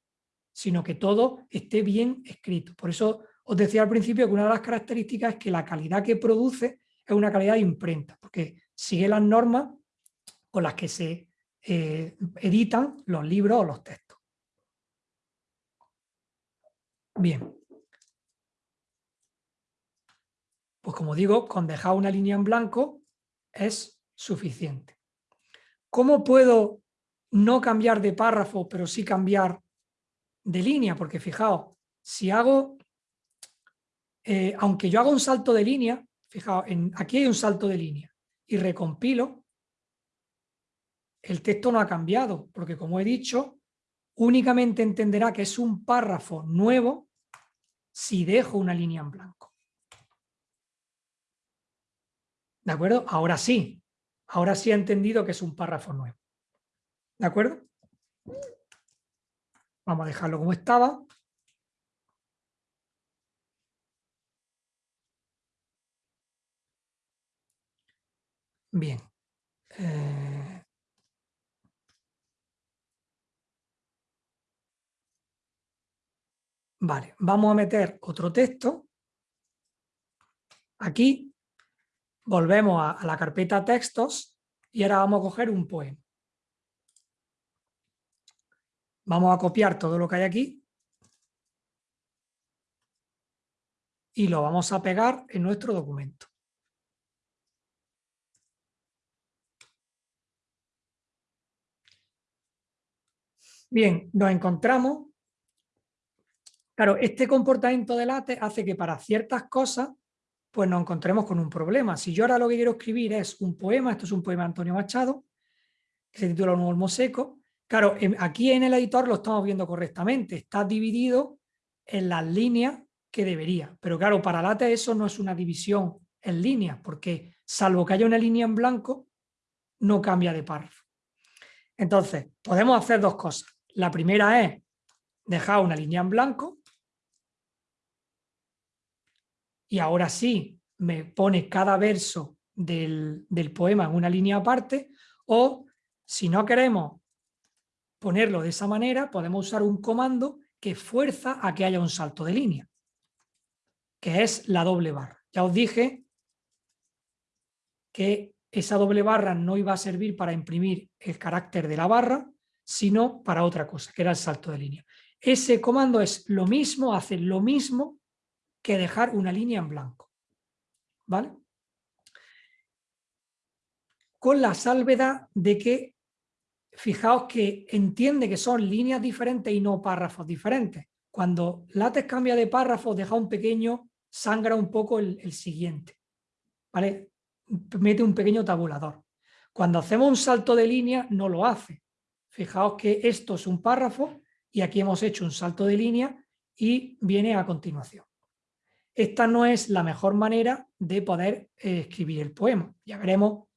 sino que todo esté bien escrito. Por eso os decía al principio que una de las características es que la calidad que produce es una calidad de imprenta, porque sigue las normas con las que se eh, editan los libros o los textos. Bien. Pues como digo, con dejar una línea en blanco es suficiente. ¿Cómo puedo no cambiar de párrafo, pero sí cambiar de línea? Porque fijaos, si hago, eh, aunque yo haga un salto de línea, fijaos, aquí hay un salto de línea y recompilo, el texto no ha cambiado, porque como he dicho, únicamente entenderá que es un párrafo nuevo si dejo una línea en blanco. ¿De acuerdo? Ahora sí, ahora sí ha entendido que es un párrafo nuevo. ¿De acuerdo? Vamos a dejarlo como estaba. Bien. Eh, vale, vamos a meter otro texto. Aquí volvemos a, a la carpeta textos y ahora vamos a coger un poema. Vamos a copiar todo lo que hay aquí y lo vamos a pegar en nuestro documento. Bien, nos encontramos, claro, este comportamiento de late hace que para ciertas cosas pues nos encontremos con un problema. Si yo ahora lo que quiero escribir es un poema, esto es un poema de Antonio Machado, que se titula Un olmo seco, claro, aquí en el editor lo estamos viendo correctamente, está dividido en las líneas que debería, pero claro, para late eso no es una división en líneas, porque salvo que haya una línea en blanco, no cambia de párrafo. Entonces, podemos hacer dos cosas. La primera es dejar una línea en blanco y ahora sí me pone cada verso del, poema en una línea aparte o si no queremos ponerlo de esa manera podemos usar un comando que fuerza a que haya un salto de línea que es la doble barra. Ya os dije que esa doble barra no iba a servir para imprimir el carácter de la barra, sino para otra cosa, que era el salto de línea. Ese comando es lo mismo, hace lo mismo que dejar una línea en blanco. ¿Vale? Con la salvedad de que, fijaos que entiende que son líneas diferentes y no párrafos diferentes. Cuando látex cambia de párrafo, deja un pequeño, sangra un poco el, el siguiente. ¿Vale? Mete un pequeño tabulador. Cuando hacemos un salto de línea, no lo hace. Fijaos que esto es un párrafo y aquí hemos hecho un salto de línea y viene a continuación. Esta no es la mejor manera de poder eh, escribir el poema. Ya veremos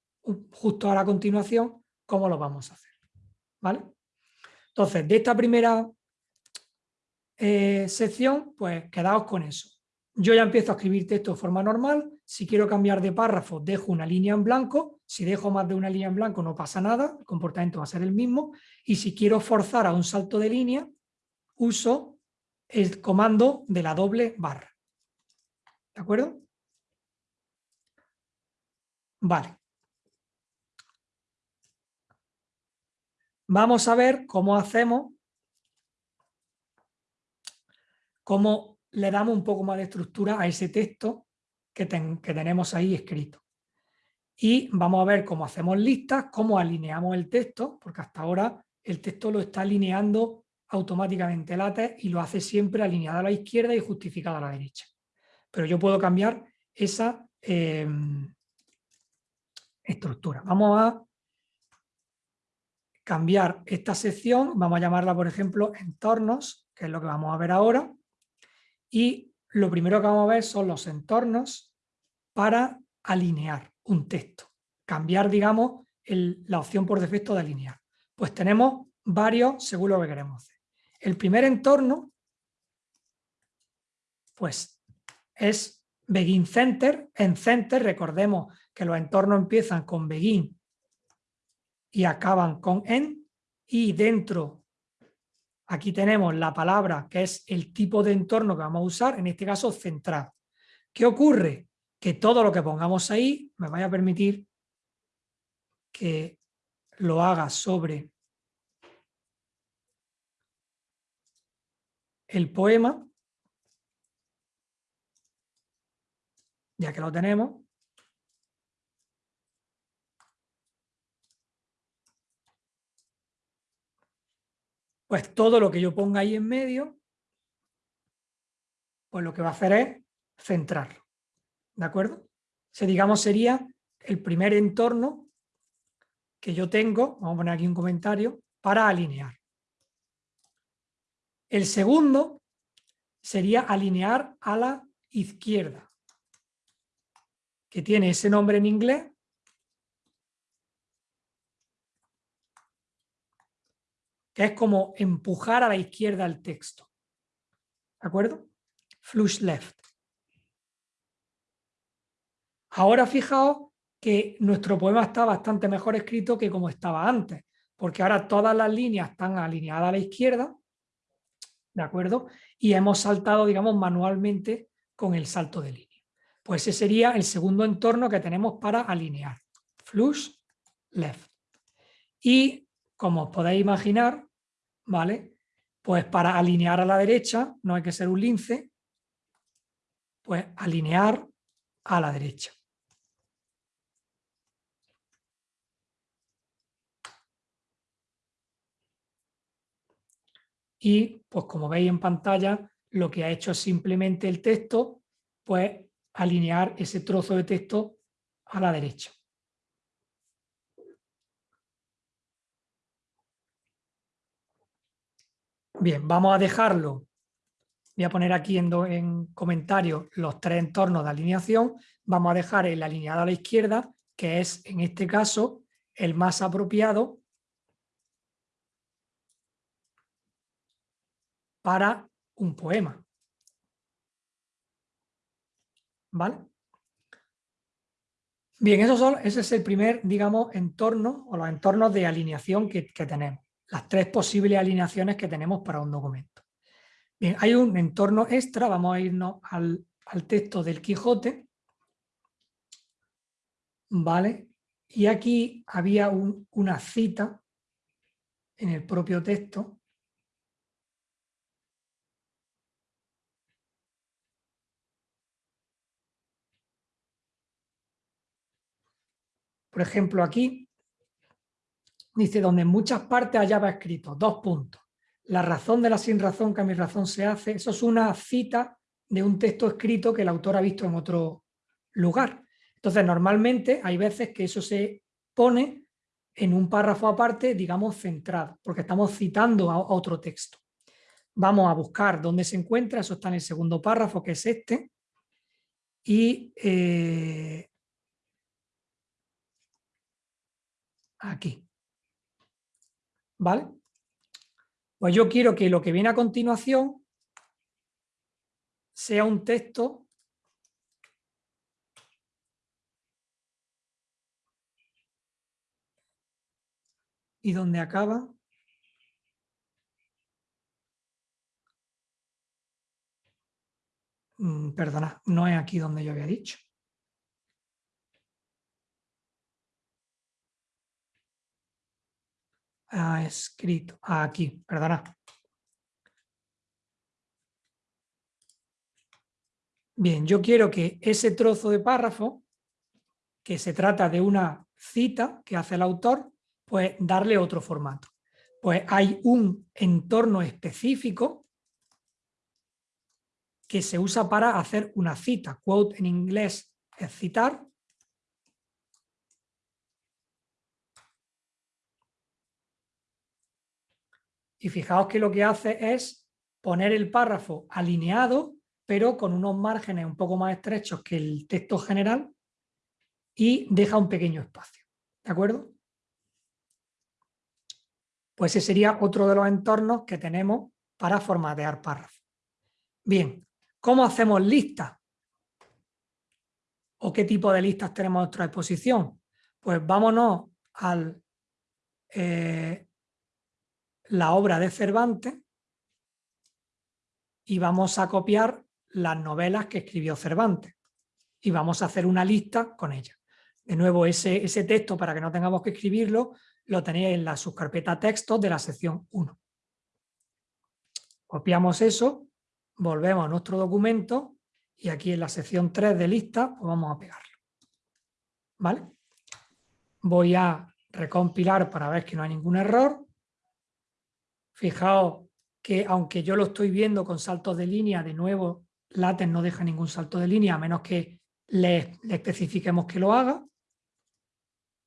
justo a la continuación cómo lo vamos a hacer. ¿Vale? Entonces, de esta primera eh, sección, pues quedaos con eso. Yo ya empiezo a escribir texto de forma normal. Si quiero cambiar de párrafo, dejo una línea en blanco. Si dejo más de una línea en blanco, no pasa nada. El comportamiento va a ser el mismo. Y si quiero forzar a un salto de línea, uso el comando de la doble barra. ¿De acuerdo? Vale. Vamos a ver cómo hacemos, cómo le damos un poco más de estructura a ese texto que, que tenemos ahí escrito. Y vamos a ver cómo hacemos listas, cómo alineamos el texto, porque hasta ahora el texto lo está alineando automáticamente LaTeX y lo hace siempre alineado a la izquierda y justificado a la derecha. Pero yo puedo cambiar esa eh, estructura. Vamos a cambiar esta sección, vamos a llamarla por ejemplo entornos, que es lo que vamos a ver ahora, y lo primero que vamos a ver son los entornos para alinear un texto, cambiar digamos la opción por defecto de alinear. Pues tenemos varios según lo que queremos hacer. El primer entorno pues es Begin Center. En Center recordemos que los entornos empiezan con Begin y acaban con en y dentro aquí tenemos la palabra que es el tipo de entorno que vamos a usar, en este caso centrado. ¿Qué ocurre? Que todo lo que pongamos ahí me vaya a permitir que lo haga sobre el poema, ya que lo tenemos, pues todo lo que yo ponga ahí en medio, pues lo que va a hacer es centrarlo. ¿De acuerdo? Se digamos sería el primer entorno que yo tengo, vamos a poner aquí un comentario, para alinear. El segundo sería alinear a la izquierda, que tiene ese nombre en inglés que es como empujar a la izquierda el texto. ¿De acuerdo? Flush left. Ahora fijaos que nuestro poema está bastante mejor escrito que como estaba antes, porque ahora todas las líneas están alineadas a la izquierda, ¿de acuerdo? Y hemos saltado, digamos, manualmente con el salto de línea. Pues ese sería el segundo entorno que tenemos para alinear. Flush left. Y como os podéis imaginar, ¿vale? Pues para alinear a la derecha, no hay que ser un lince, pues alinear a la derecha. Y pues como veis en pantalla, lo que ha hecho es simplemente el texto, pues alinear ese trozo de texto a la derecha. Bien, vamos a dejarlo. Voy a poner aquí en, en comentarios los tres entornos de alineación. Vamos a dejar el alineado a la izquierda, que es en este caso el más apropiado para un poema. ¿Vale? Bien, eso son, ese es el primer, digamos, entorno o los entornos de alineación que tenemos las tres posibles alineaciones que tenemos para un documento. Bien, hay un entorno extra, vamos a irnos al, texto del Quijote. ¿Vale? Y aquí había una cita en el propio texto Por ejemplo, aquí dice, donde en muchas partes hallaba escrito, dos puntos. La razón de la sin razón que a mi razón se hace, eso es una cita de un texto escrito que el autor ha visto en otro lugar. Entonces, normalmente hay veces que eso se pone en un párrafo aparte, digamos, centrado, porque estamos citando a otro texto. Vamos a buscar dónde se encuentra, eso está en el segundo párrafo, que es este, y eh, aquí. ¿Vale? Pues yo quiero que lo que viene a continuación sea un texto y donde acaba mm, perdona, no es aquí donde yo había dicho. Ha escrito, aquí, perdona. Bien, yo quiero que ese trozo de párrafo, que se trata de una cita que hace el autor, pues darle otro formato. Pues hay un entorno específico que se usa para hacer una cita. Quote en inglés es citar. Y fijaos que lo que hace es poner el párrafo alineado pero con unos márgenes un poco más estrechos que el texto general y deja un pequeño espacio. ¿De acuerdo? Pues ese sería otro de los entornos que tenemos para formatear párrafos. Bien, ¿cómo hacemos listas? ¿O qué tipo de listas tenemos a nuestra disposición? Pues vámonos a eh, la obra de Cervantes y vamos a copiar las novelas que escribió Cervantes y vamos a hacer una lista con ellas. De nuevo, ese, ese texto, para que no tengamos que escribirlo, lo tenéis en la subcarpeta textos de la sección 1. Copiamos eso, volvemos a nuestro documento y aquí en la sección 3 de lista pues vamos a pegarlo. ¿Vale? Voy a recompilar para ver que no hay ningún error. Fijaos que aunque yo lo estoy viendo con saltos de línea, de nuevo LaTeX no deja ningún salto de línea a menos que le, especifiquemos que lo haga.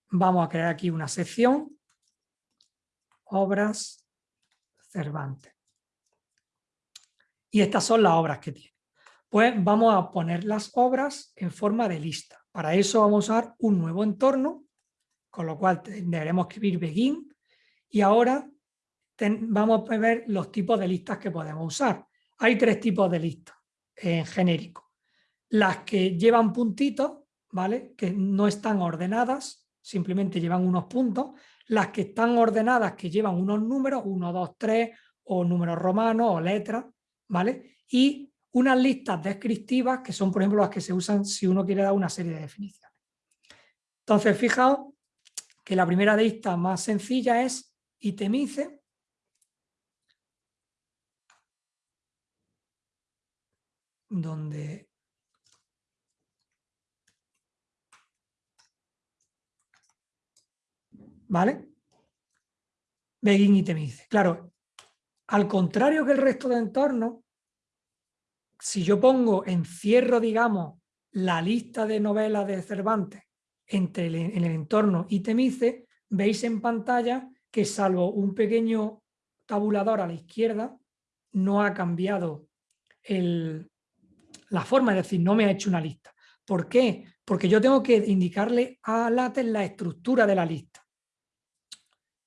Vamos a crear aquí una sección, obras Cervantes. Y estas son las obras que tiene. Pues vamos a poner las obras en forma de lista. Para eso vamos a usar un nuevo entorno, con lo cual deberemos escribir begin. Y ahora vamos a ver los tipos de listas que podemos usar. Hay tres tipos de listas en genérico. Las que llevan puntitos, ¿vale? Que no están ordenadas, simplemente llevan unos puntos. Las que están ordenadas, que llevan unos números, 1, 2, 3, o números romanos, o letras, ¿vale? Y unas listas descriptivas, que son, por ejemplo, las que se usan si uno quiere dar una serie de definiciones. Entonces, fijaos que la primera lista más sencilla es itemice, donde ¿Vale? Begin y Temice. Claro, al contrario que el resto de entornos, si yo pongo, encierro, digamos, la lista de novelas de Cervantes entre en el entorno y Temice, veis en pantalla que salvo un pequeño tabulador a la izquierda, no ha cambiado el, la forma, es decir, no me ha hecho una lista. ¿Por qué? Porque yo tengo que indicarle a LaTeX la estructura de la lista.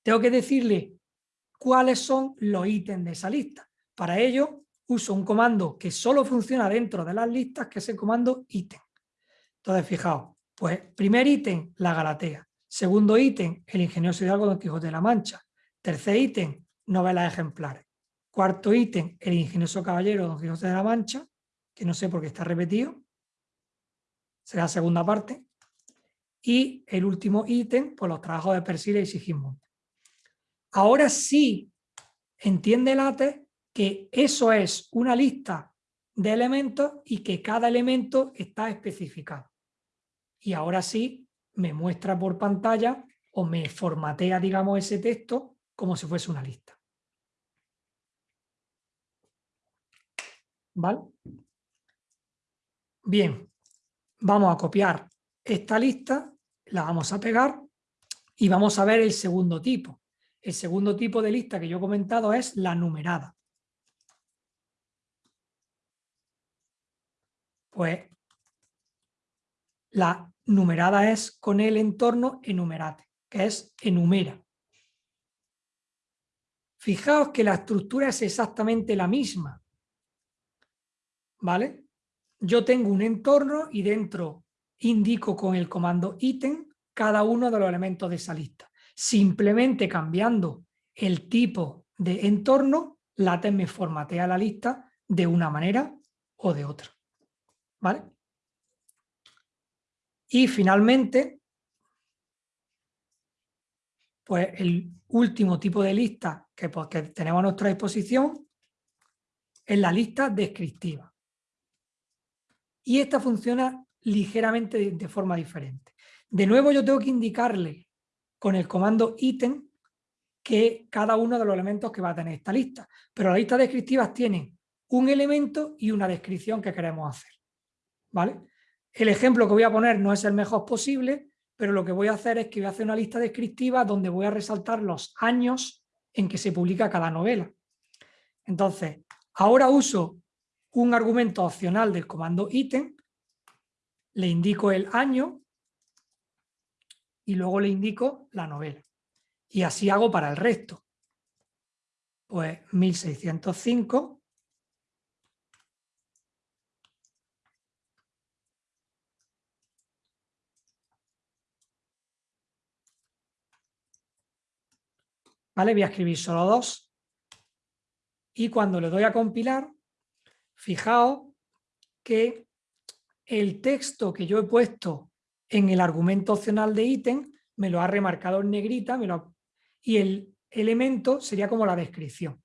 Tengo que decirle cuáles son los ítems de esa lista. Para ello uso un comando que solo funciona dentro de las listas, que es el comando ítem. Entonces, fijaos, pues primer ítem, la Galatea. Segundo ítem, el ingenioso hidalgo Don Quijote de la Mancha. Tercer ítem, novelas ejemplares. Cuarto ítem, el ingenioso caballero Don Quijote de la Mancha que no sé por qué está repetido, será la segunda parte, y el último ítem, pues los trabajos de Persiles y Sigismund. Ahora sí entiende LaTeX que eso es una lista de elementos y que cada elemento está especificado. Y ahora sí me muestra por pantalla o me formatea, digamos, ese texto como si fuese una lista. ¿Vale? Bien, vamos a copiar esta lista, la vamos a pegar y vamos a ver el segundo tipo. El segundo tipo de lista que yo he comentado es la numerada. Pues la numerada es con el entorno enumerate, que es enumera. Fijaos que la estructura es exactamente la misma. ¿Vale? Yo tengo un entorno y dentro indico con el comando ítem cada uno de los elementos de esa lista. Simplemente cambiando el tipo de entorno, LaTeX me formatea la lista de una manera o de otra. ¿Vale? Y finalmente, pues el último tipo de lista que, pues, que tenemos a nuestra disposición es la lista descriptiva. Y esta funciona ligeramente de, forma diferente. De nuevo yo tengo que indicarle con el comando ítem que cada uno de los elementos que va a tener esta lista. Pero las listas descriptivas tienen un elemento y una descripción que queremos hacer. ¿Vale? El ejemplo que voy a poner no es el mejor posible, pero lo que voy a hacer es que voy a hacer una lista descriptiva donde voy a resaltar los años en que se publica cada novela. Entonces, ahora uso un argumento opcional del comando ítem, le indico el año y luego le indico la novela. Y así hago para el resto. Pues 1605 ¿Vale? Voy a escribir solo dos. Y cuando le doy a compilar, fijaos que el texto que yo he puesto en el argumento opcional de ítem me lo ha remarcado en negrita y el elemento sería como la descripción.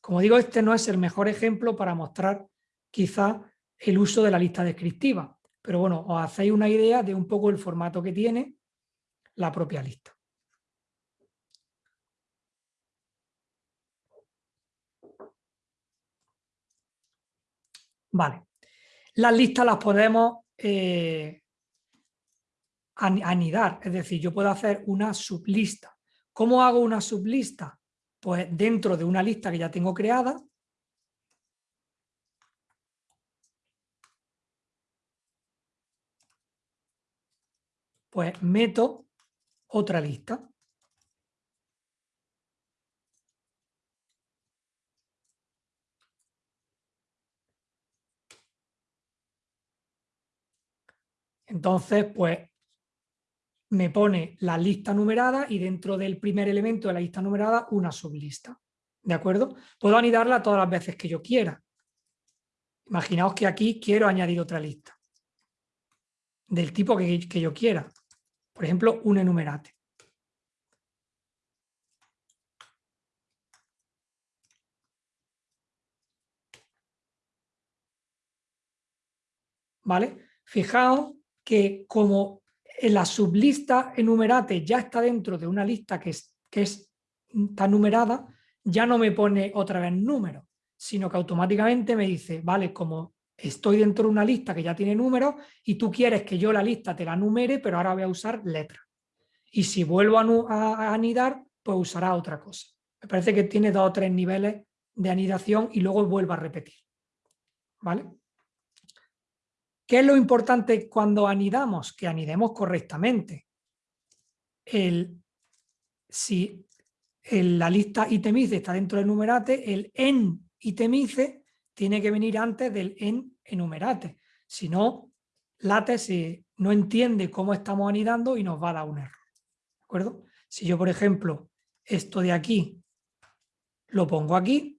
Como digo, este no es el mejor ejemplo para mostrar quizá el uso de la lista descriptiva, pero bueno, os hacéis una idea de un poco el formato que tiene la propia lista. Vale. Las listas las podemos eh, anidar, es decir, yo puedo hacer una sublista. ¿Cómo hago una sublista? Pues dentro de una lista que ya tengo creada, pues meto otra lista. Entonces, pues me pone la lista numerada y dentro del primer elemento de la lista numerada una sublista. ¿De acuerdo? Puedo anidarla todas las veces que yo quiera. Imaginaos que aquí quiero añadir otra lista. Del tipo que, que yo quiera. Por ejemplo, un enumerate. ¿Vale? Fijaos que como la sublista enumerate ya está dentro de una lista que, es, que es, está numerada, ya no me pone otra vez número, sino que automáticamente me dice, vale, como estoy dentro de una lista que ya tiene números y tú quieres que yo la lista te la numere, pero ahora voy a usar letra. Y si vuelvo a, anidar, pues usará otra cosa. Me parece que tiene dos o tres niveles de anidación y luego vuelvo a repetir. ¿Vale? ¿Qué es lo importante cuando anidamos? Que anidemos correctamente. El, si la lista itemice está dentro del numerate, el en itemice tiene que venir antes del en enumerate. Si no, late no entiende cómo estamos anidando y nos va a dar un error. ¿De acuerdo? Si yo, por ejemplo, esto de aquí lo pongo aquí,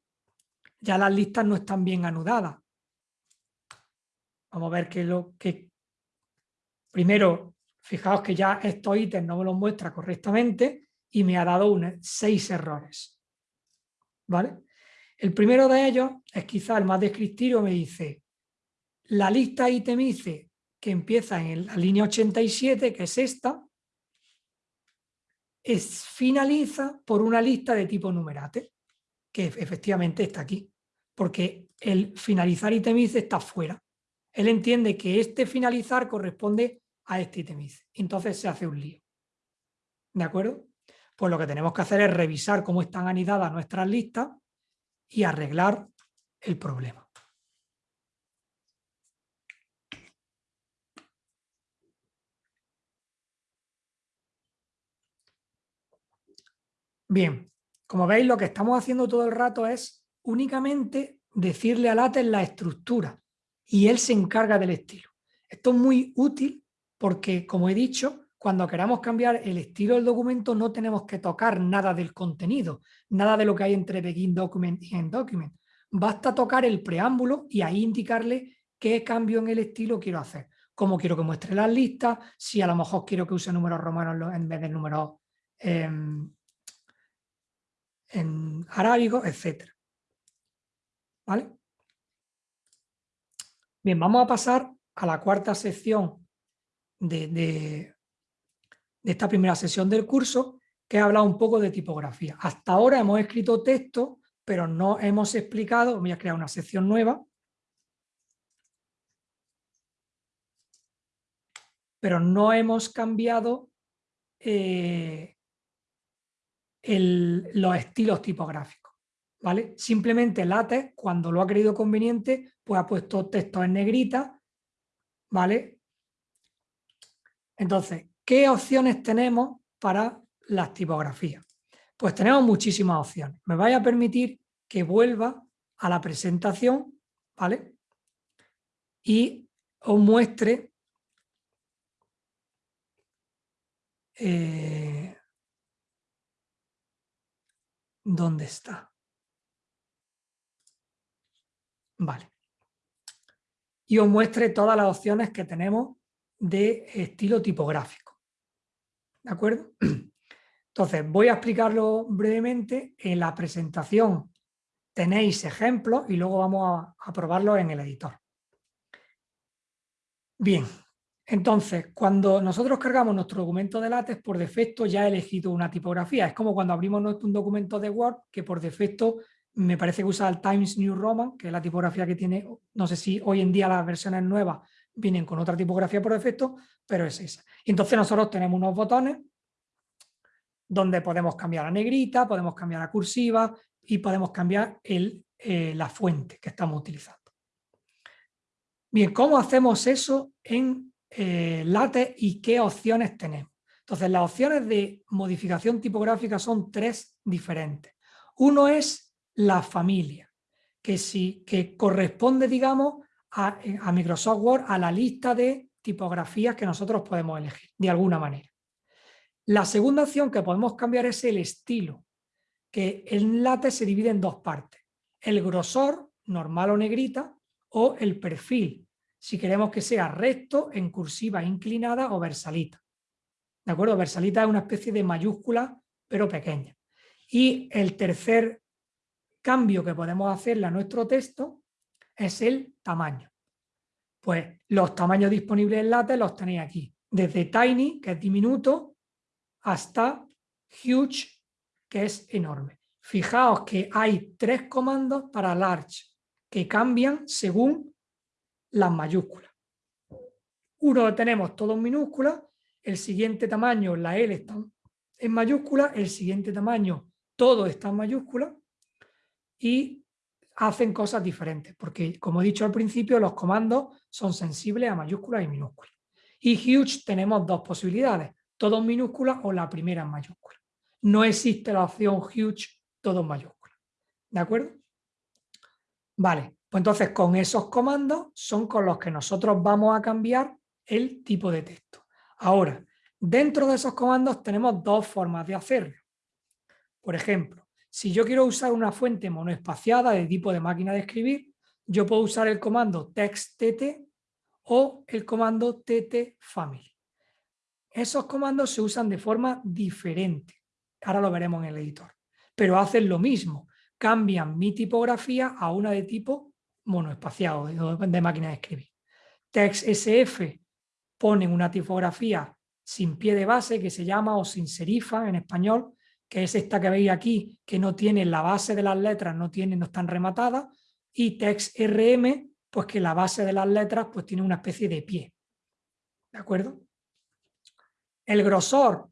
ya las listas no están bien anudadas. Vamos a ver que lo que... Primero, fijaos que ya estos ítems no me los muestra correctamente y me ha dado seis errores. ¿Vale? El primero de ellos es quizá el más descriptivo, me dice la lista itemice que empieza en la línea 87, que es esta, es, finaliza por una lista de tipo numerate, que efectivamente está aquí, porque el finalizar itemice está fuera. Él entiende que este finalizar corresponde a este itemiz. Entonces se hace un lío. ¿De acuerdo? Pues lo que tenemos que hacer es revisar cómo están anidadas nuestras listas y arreglar el problema. Bien, Como veis, lo que estamos haciendo todo el rato es únicamente decirle a látex la estructura y él se encarga del estilo. Esto es muy útil porque, como he dicho, cuando queramos cambiar el estilo del documento no tenemos que tocar nada del contenido, nada de lo que hay entre begin document y end document. Basta tocar el preámbulo y ahí indicarle qué cambio en el estilo quiero hacer. Cómo quiero que muestre las listas, si a lo mejor quiero que use números romanos en vez de números em, en arábigo, etc. ¿Vale? Bien, vamos a pasar a la cuarta sección de, esta primera sesión del curso, que habla un poco de tipografía. Hasta ahora hemos escrito texto, pero no hemos explicado, voy a crear una sección nueva, pero no hemos cambiado eh, los estilos tipográficos. ¿Vale? Simplemente LaTeX, cuando lo ha creído conveniente, pues ha puesto texto en negrita, ¿vale? Entonces, ¿qué opciones tenemos para las tipografías? Pues tenemos muchísimas opciones. Me vaya a permitir que vuelva a la presentación, ¿vale? Y os muestre eh, dónde está. Vale. Y os muestre todas las opciones que tenemos de estilo tipográfico. ¿De acuerdo? [CLEARS THROAT] Entonces, voy a explicarlo brevemente. En la presentación tenéis ejemplos y luego vamos a, probarlo en el editor. Bien, entonces, cuando nosotros cargamos nuestro documento de látex, por defecto ya he elegido una tipografía. Es como cuando abrimos un documento de Word, que por defecto me parece que usa el Times New Roman, que es la tipografía que tiene, no sé si hoy en día las versiones nuevas vienen con otra tipografía por defecto, pero es esa. Y entonces nosotros tenemos unos botones donde podemos cambiar a negrita, podemos cambiar a cursiva y podemos cambiar el, eh, la fuente que estamos utilizando. Bien, ¿cómo hacemos eso en eh, LaTeX y qué opciones tenemos? Entonces, las opciones de modificación tipográfica son tres diferentes. Uno es la familia, que, sí, que corresponde, digamos, eh, a, Microsoft Word a la lista de tipografías que nosotros podemos elegir, de alguna manera. La segunda opción que podemos cambiar es el estilo, que en LaTeX se divide en dos partes. El grosor, normal o negrita, o el perfil, si queremos que sea recto, en cursiva inclinada o versalita. ¿De acuerdo? Versalita es una especie de mayúscula, pero pequeña. Y el tercer cambio que podemos hacerle a nuestro texto es el tamaño. Pues los tamaños disponibles en LaTeX los tenéis aquí, desde tiny, que es diminuto, hasta huge, que es enorme. Fijaos que hay tres comandos para large, que cambian según las mayúsculas. Uno tenemos todo en minúscula, el siguiente tamaño, la L está en mayúscula, el siguiente tamaño, todo está en mayúscula, y hacen cosas diferentes, porque como he dicho al principio, los comandos son sensibles a mayúsculas y minúsculas. Y huge tenemos dos posibilidades, todo en minúscula o la primera en mayúscula. No existe la opción huge todo en mayúscula. ¿De acuerdo? Vale, pues entonces con esos comandos son con los que nosotros vamos a cambiar el tipo de texto. Ahora, dentro de esos comandos tenemos dos formas de hacerlo. Por ejemplo, si yo quiero usar una fuente monoespaciada de tipo de máquina de escribir, yo puedo usar el comando texttt o el comando ttfamily. Esos comandos se usan de forma diferente. Ahora lo veremos en el editor. Pero hacen lo mismo. Cambian mi tipografía a una de tipo monoespaciado, de máquina de escribir. TextSF pone una tipografía sin pie de base que se llama o sin serifa en español, que es esta que veis aquí, que no tiene la base de las letras, no, tiene, no están rematadas, y TextRM, pues que la base de las letras pues tiene una especie de pie. ¿De acuerdo? El grosor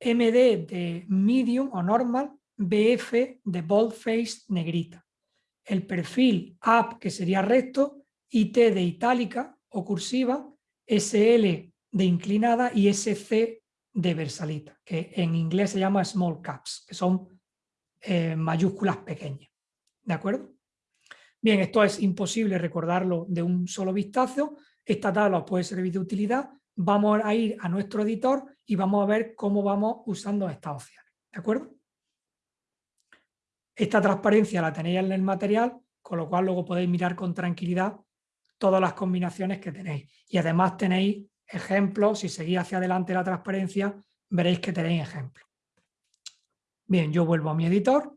MD de medium o normal, BF de boldface negrita. El perfil up, que sería recto, IT de itálica o cursiva, SL de inclinada y SC de Versalita, que en inglés se llama small caps, que son eh, mayúsculas pequeñas. ¿De acuerdo? Bien, esto es imposible recordarlo de un solo vistazo. Esta tabla os puede servir de utilidad. Vamos a ir a nuestro editor y vamos a ver cómo vamos usando estas opciones. ¿De acuerdo? Esta transparencia la tenéis en el material, con lo cual luego podéis mirar con tranquilidad todas las combinaciones que tenéis. Y además tenéis ejemplos, si seguís hacia adelante la transparencia, veréis que tenéis ejemplos. Bien, yo vuelvo a mi editor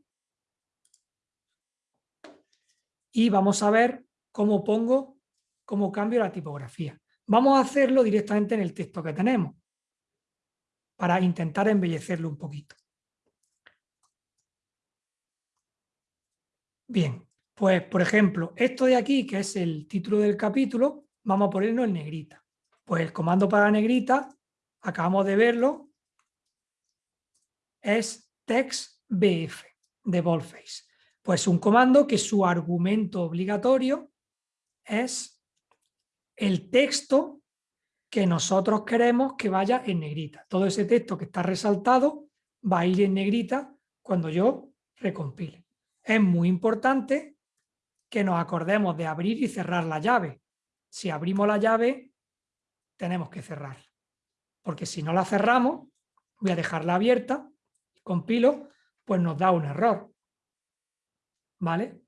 y vamos a ver cómo pongo, cómo cambio la tipografía. Vamos a hacerlo directamente en el texto que tenemos para intentar embellecerlo un poquito. Bien, pues por ejemplo, esto de aquí, que es el título del capítulo, vamos a ponerlo en negrita. Pues el comando para negrita, acabamos de verlo, es textbf de boldface. Pues un comando que su argumento obligatorio es el texto que nosotros queremos que vaya en negrita. Todo ese texto que está resaltado va a ir en negrita cuando yo recompile. Es muy importante que nos acordemos de abrir y cerrar la llave. Si abrimos la llave, tenemos que cerrarla. Porque si no la cerramos, voy a dejarla abierta, compilo, pues nos da un error. ¿vale?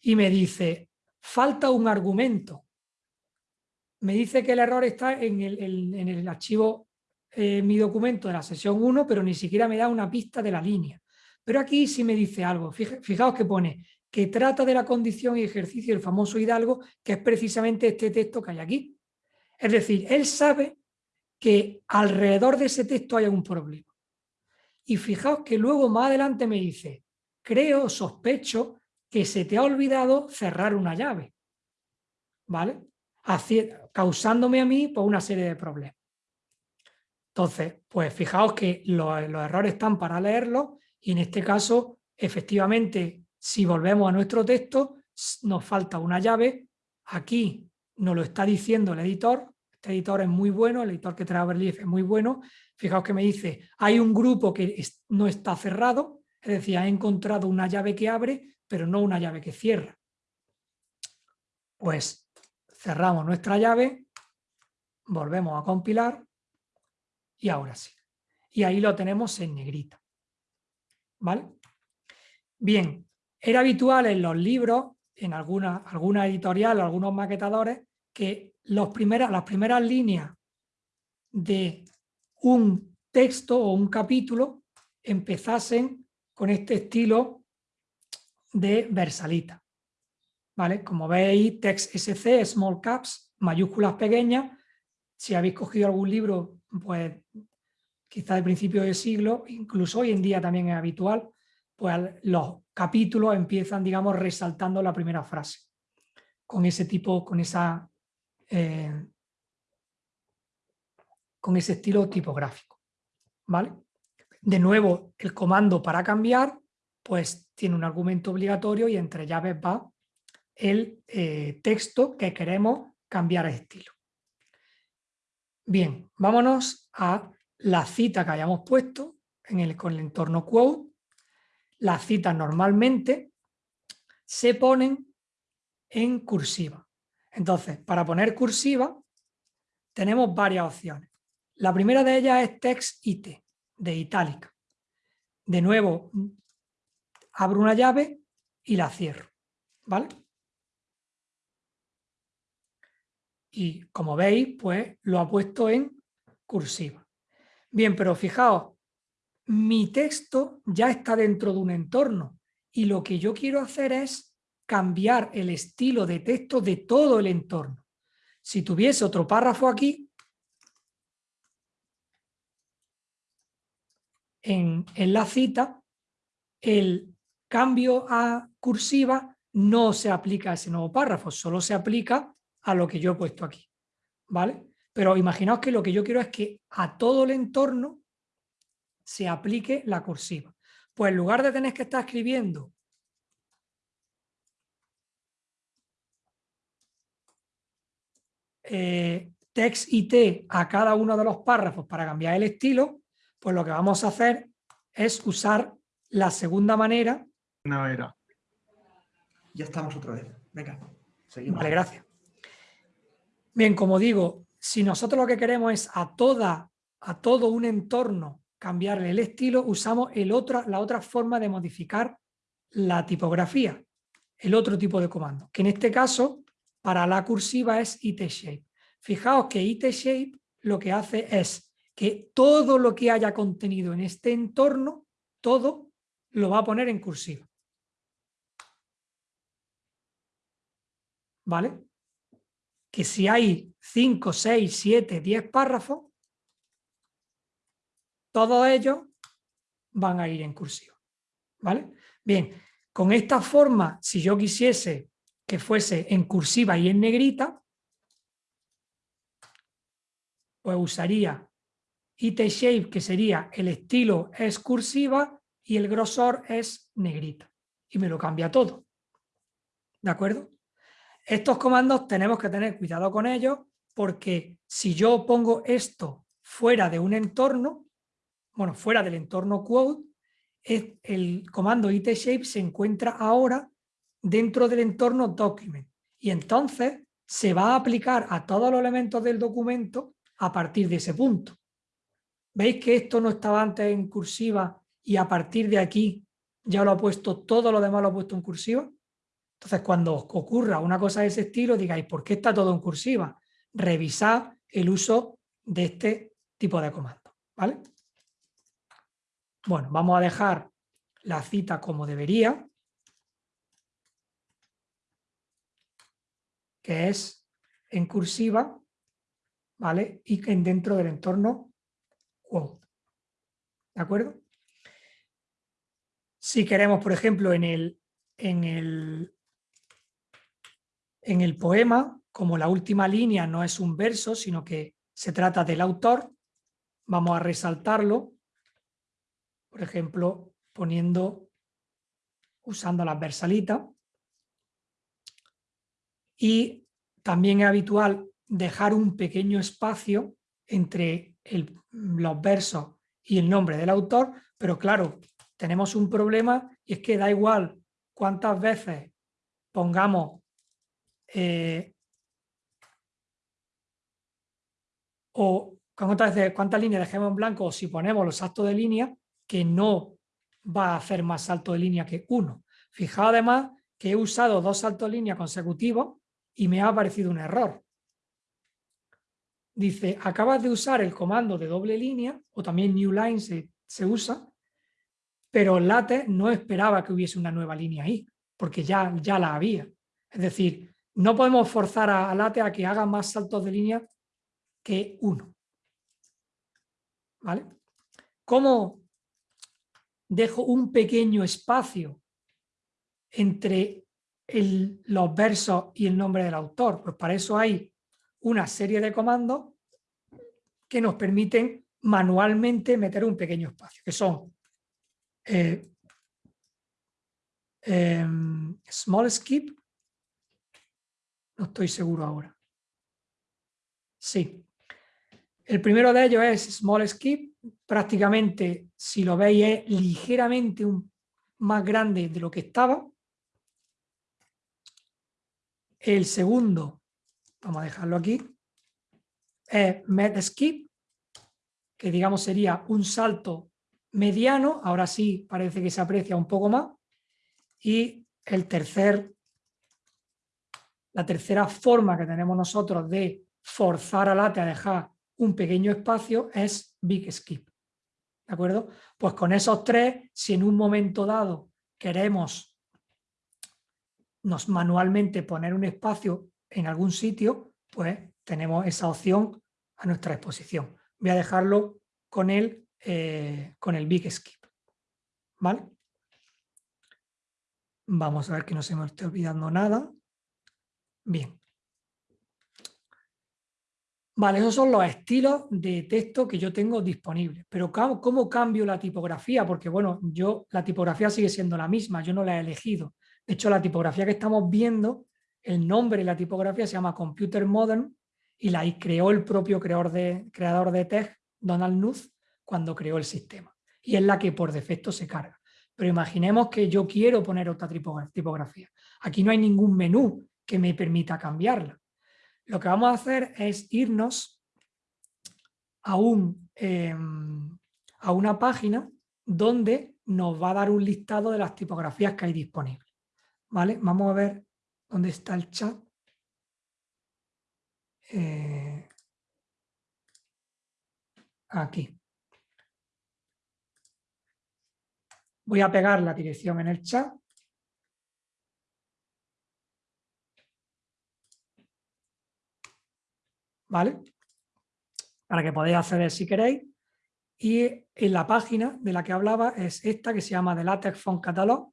Y me dice, falta un argumento. Me dice que el error está en el, archivo eh, mi documento de la sesión 1, pero ni siquiera me da una pista de la línea. Pero aquí sí me dice algo. Fijaos que pone que trata de la condición y ejercicio del famoso Hidalgo, que es precisamente este texto que hay aquí. Es decir, él sabe que alrededor de ese texto hay un problema. Y fijaos que luego más adelante me dice, creo, sospecho que se te ha olvidado cerrar una llave, ¿vale? causándome a mí por pues, una serie de problemas. Entonces, pues fijaos que los, errores están para leerlos y en este caso, efectivamente, si volvemos a nuestro texto, nos falta una llave. Aquí nos lo está diciendo el editor. Este editor es muy bueno, el editor que trae Overleaf es muy bueno. Fijaos que me dice, hay un grupo que no está cerrado, es decir, ha encontrado una llave que abre, pero no una llave que cierra. Pues cerramos nuestra llave, volvemos a compilar y ahora sí. Y ahí lo tenemos en negrita. ¿Vale? Bien, era habitual en los libros, en alguna, alguna editorial, algunos maquetadores, que los primeras, las primeras líneas de un texto o un capítulo empezasen con este estilo de Versalita. ¿Vale? Como veis, text SC, small caps, mayúsculas pequeñas. Si habéis cogido algún libro, pues quizá de principio del siglo, incluso hoy en día también es habitual, pues los capítulos empiezan, digamos, resaltando la primera frase. Con ese tipo, con esa... Eh, con ese estilo tipográfico. ¿Vale? De nuevo, el comando para cambiar pues tiene un argumento obligatorio y entre llaves va el eh, texto que queremos cambiar a estilo. Bien, vámonos a la cita que hayamos puesto en el, con el entorno quote. Las citas normalmente se ponen en cursiva. Entonces, para poner cursiva tenemos varias opciones. La primera de ellas es text IT, de itálica. De nuevo, abro una llave y la cierro, ¿vale? Y como veis, pues lo ha puesto en cursiva. Bien, pero fijaos, mi texto ya está dentro de un entorno y lo que yo quiero hacer es cambiar el estilo de texto de todo el entorno. Si tuviese otro párrafo aquí, en, en la cita, el cambio a cursiva no se aplica a ese nuevo párrafo, solo se aplica a lo que yo he puesto aquí. ¿Vale? Pero imaginaos que lo que yo quiero es que a todo el entorno se aplique la cursiva. Pues en lugar de tener que estar escribiendo eh, text IT a cada uno de los párrafos para cambiar el estilo, pues lo que vamos a hacer es usar la segunda manera... No era. Ya estamos otra vez. Venga, seguimos. Vale, gracias. Bien, como digo, si nosotros lo que queremos es a, toda, a todo un entorno cambiarle el estilo, usamos el otro, la otra forma de modificar la tipografía, el otro tipo de comando, que en este caso para la cursiva es itShape. Fijaos que itShape lo que hace es que todo lo que haya contenido en este entorno, todo lo va a poner en cursiva. ¿Vale? Que si hay 5, 6, 7, 10 párrafos, todos ellos van a ir en cursiva. ¿Vale? Bien, con esta forma, si yo quisiese que fuese en cursiva y en negrita, pues usaría IT Shape, que sería el estilo es cursiva y el grosor es negrita. Y me lo cambia todo. ¿De acuerdo? Estos comandos tenemos que tener cuidado con ellos porque si yo pongo esto fuera de un entorno, bueno, fuera del entorno quote, el comando itShape se encuentra ahora dentro del entorno document y entonces se va a aplicar a todos los elementos del documento a partir de ese punto. ¿Veis que esto no estaba antes en cursiva y a partir de aquí ya lo ha puesto, todo lo demás lo ha puesto en cursiva? Entonces cuando os ocurra una cosa de ese estilo digáis, ¿por qué está todo en cursiva? Revisad el uso de este tipo de comando. ¿vale? Bueno, vamos a dejar la cita como debería, que es en cursiva, ¿vale? Y que dentro del entorno quote. ¿De acuerdo? Si queremos, por ejemplo, en el, en el, en el poema, como la última línea no es un verso, sino que se trata del autor, vamos a resaltarlo por ejemplo, poniendo, usando las versalitas. Y también es habitual dejar un pequeño espacio entre los versos y el nombre del autor, pero claro, tenemos un problema y es que da igual cuántas veces pongamos eh, o cuántas, cuántas líneas dejemos en blanco o si ponemos los actos de línea, que no va a hacer más salto de línea que uno. Fijaos además que he usado dos saltos de línea consecutivos y me ha aparecido un error. Dice, acabas de usar el comando de doble línea, o también new line se, se usa, pero LaTeX no esperaba que hubiese una nueva línea ahí, porque ya, ya la había. Es decir, no podemos forzar a, a a que haga más saltos de línea que uno. ¿Vale? ¿Cómo dejo un pequeño espacio entre los versos y el nombre del autor. Pues para eso hay una serie de comandos que nos permiten manualmente meter un pequeño espacio, que son eh, em, small skip, no estoy seguro ahora. Sí. El primero de ellos es small skip, prácticamente, si lo veis, es ligeramente un, más grande de lo que estaba. El segundo, vamos a dejarlo aquí, es med skip, que digamos sería un salto mediano, ahora sí parece que se aprecia un poco más. Y el tercer, la tercera forma que tenemos nosotros de forzar a late a dejar un pequeño espacio es big skip. ¿De acuerdo? Pues con esos tres, si en un momento dado queremos nos manualmente poner un espacio en algún sitio, pues tenemos esa opción a nuestra disposición. Voy a dejarlo con el, eh, con el Big Skip. ¿Vale? Vamos a ver que no se me esté olvidando nada. Bien. Vale, esos son los estilos de texto que yo tengo disponibles. Pero ¿cómo cambio la tipografía? Porque bueno, yo la tipografía sigue siendo la misma, yo no la he elegido. De hecho, la tipografía que estamos viendo, el nombre de la tipografía se llama Computer Modern y la creó el propio creador de, creador de Donald Knuth, cuando creó el sistema. Y es la que por defecto se carga. pero imaginemos que yo quiero poner otra tipografía. Aquí no hay ningún menú que me permita cambiarla. Lo que vamos a hacer es irnos a, un, em, a una página donde nos va a dar un listado de las tipografías que hay disponibles. ¿Vale? Vamos a ver dónde está el chat. Eh, aquí. Voy a pegar la dirección en el chat. ¿Vale? Para que podáis acceder si queréis. Y en la página de la que hablaba es esta que se llama The LaTeX Font Catalog,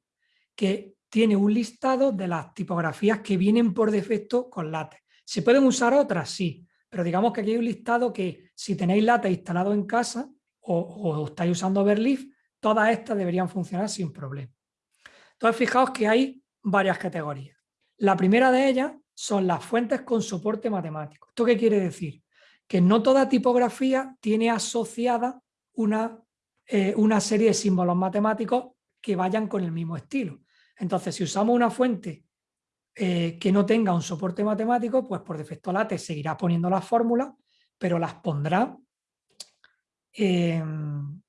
que tiene un listado de las tipografías que vienen por defecto con LaTeX. ¿Se pueden usar otras? Sí, pero digamos que aquí hay un listado que si tenéis LaTeX instalado en casa o, estáis usando Overleaf, todas estas deberían funcionar sin problema. Entonces fijaos que hay varias categorías. La primera de ellas son las fuentes con soporte matemático. ¿Esto qué quiere decir? Que no toda tipografía tiene asociada una, eh, una serie de símbolos matemáticos que vayan con el mismo estilo. Entonces, si usamos una fuente eh, que no tenga un soporte matemático, pues por defecto LaTeX seguirá poniendo las fórmulas, pero las pondrá en,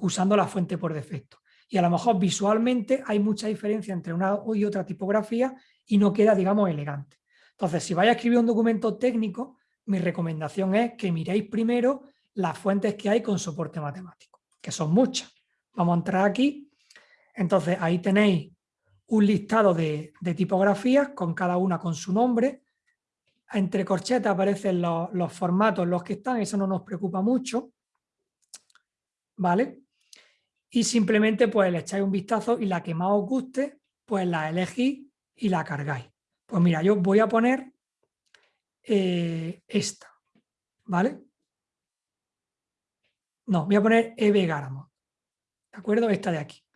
usando la fuente por defecto. Y a lo mejor visualmente hay mucha diferencia entre una y otra tipografía y no queda, digamos, elegante. Entonces, si vais a escribir un documento técnico, mi recomendación es que miréis primero las fuentes que hay con soporte matemático, que son muchas. Vamos a entrar aquí. Entonces, ahí tenéis un listado de, tipografías, con cada una con su nombre. Entre corchetas aparecen los, los formatos los que están, eso no nos preocupa mucho. ¿Vale? Y simplemente pues le echáis un vistazo y la que más os guste, pues la elegís y la cargáis. Pues mira, yo voy a poner eh, esta, ¿vale? No, voy a poner EB Garamond, ¿de acuerdo? Esta de aquí.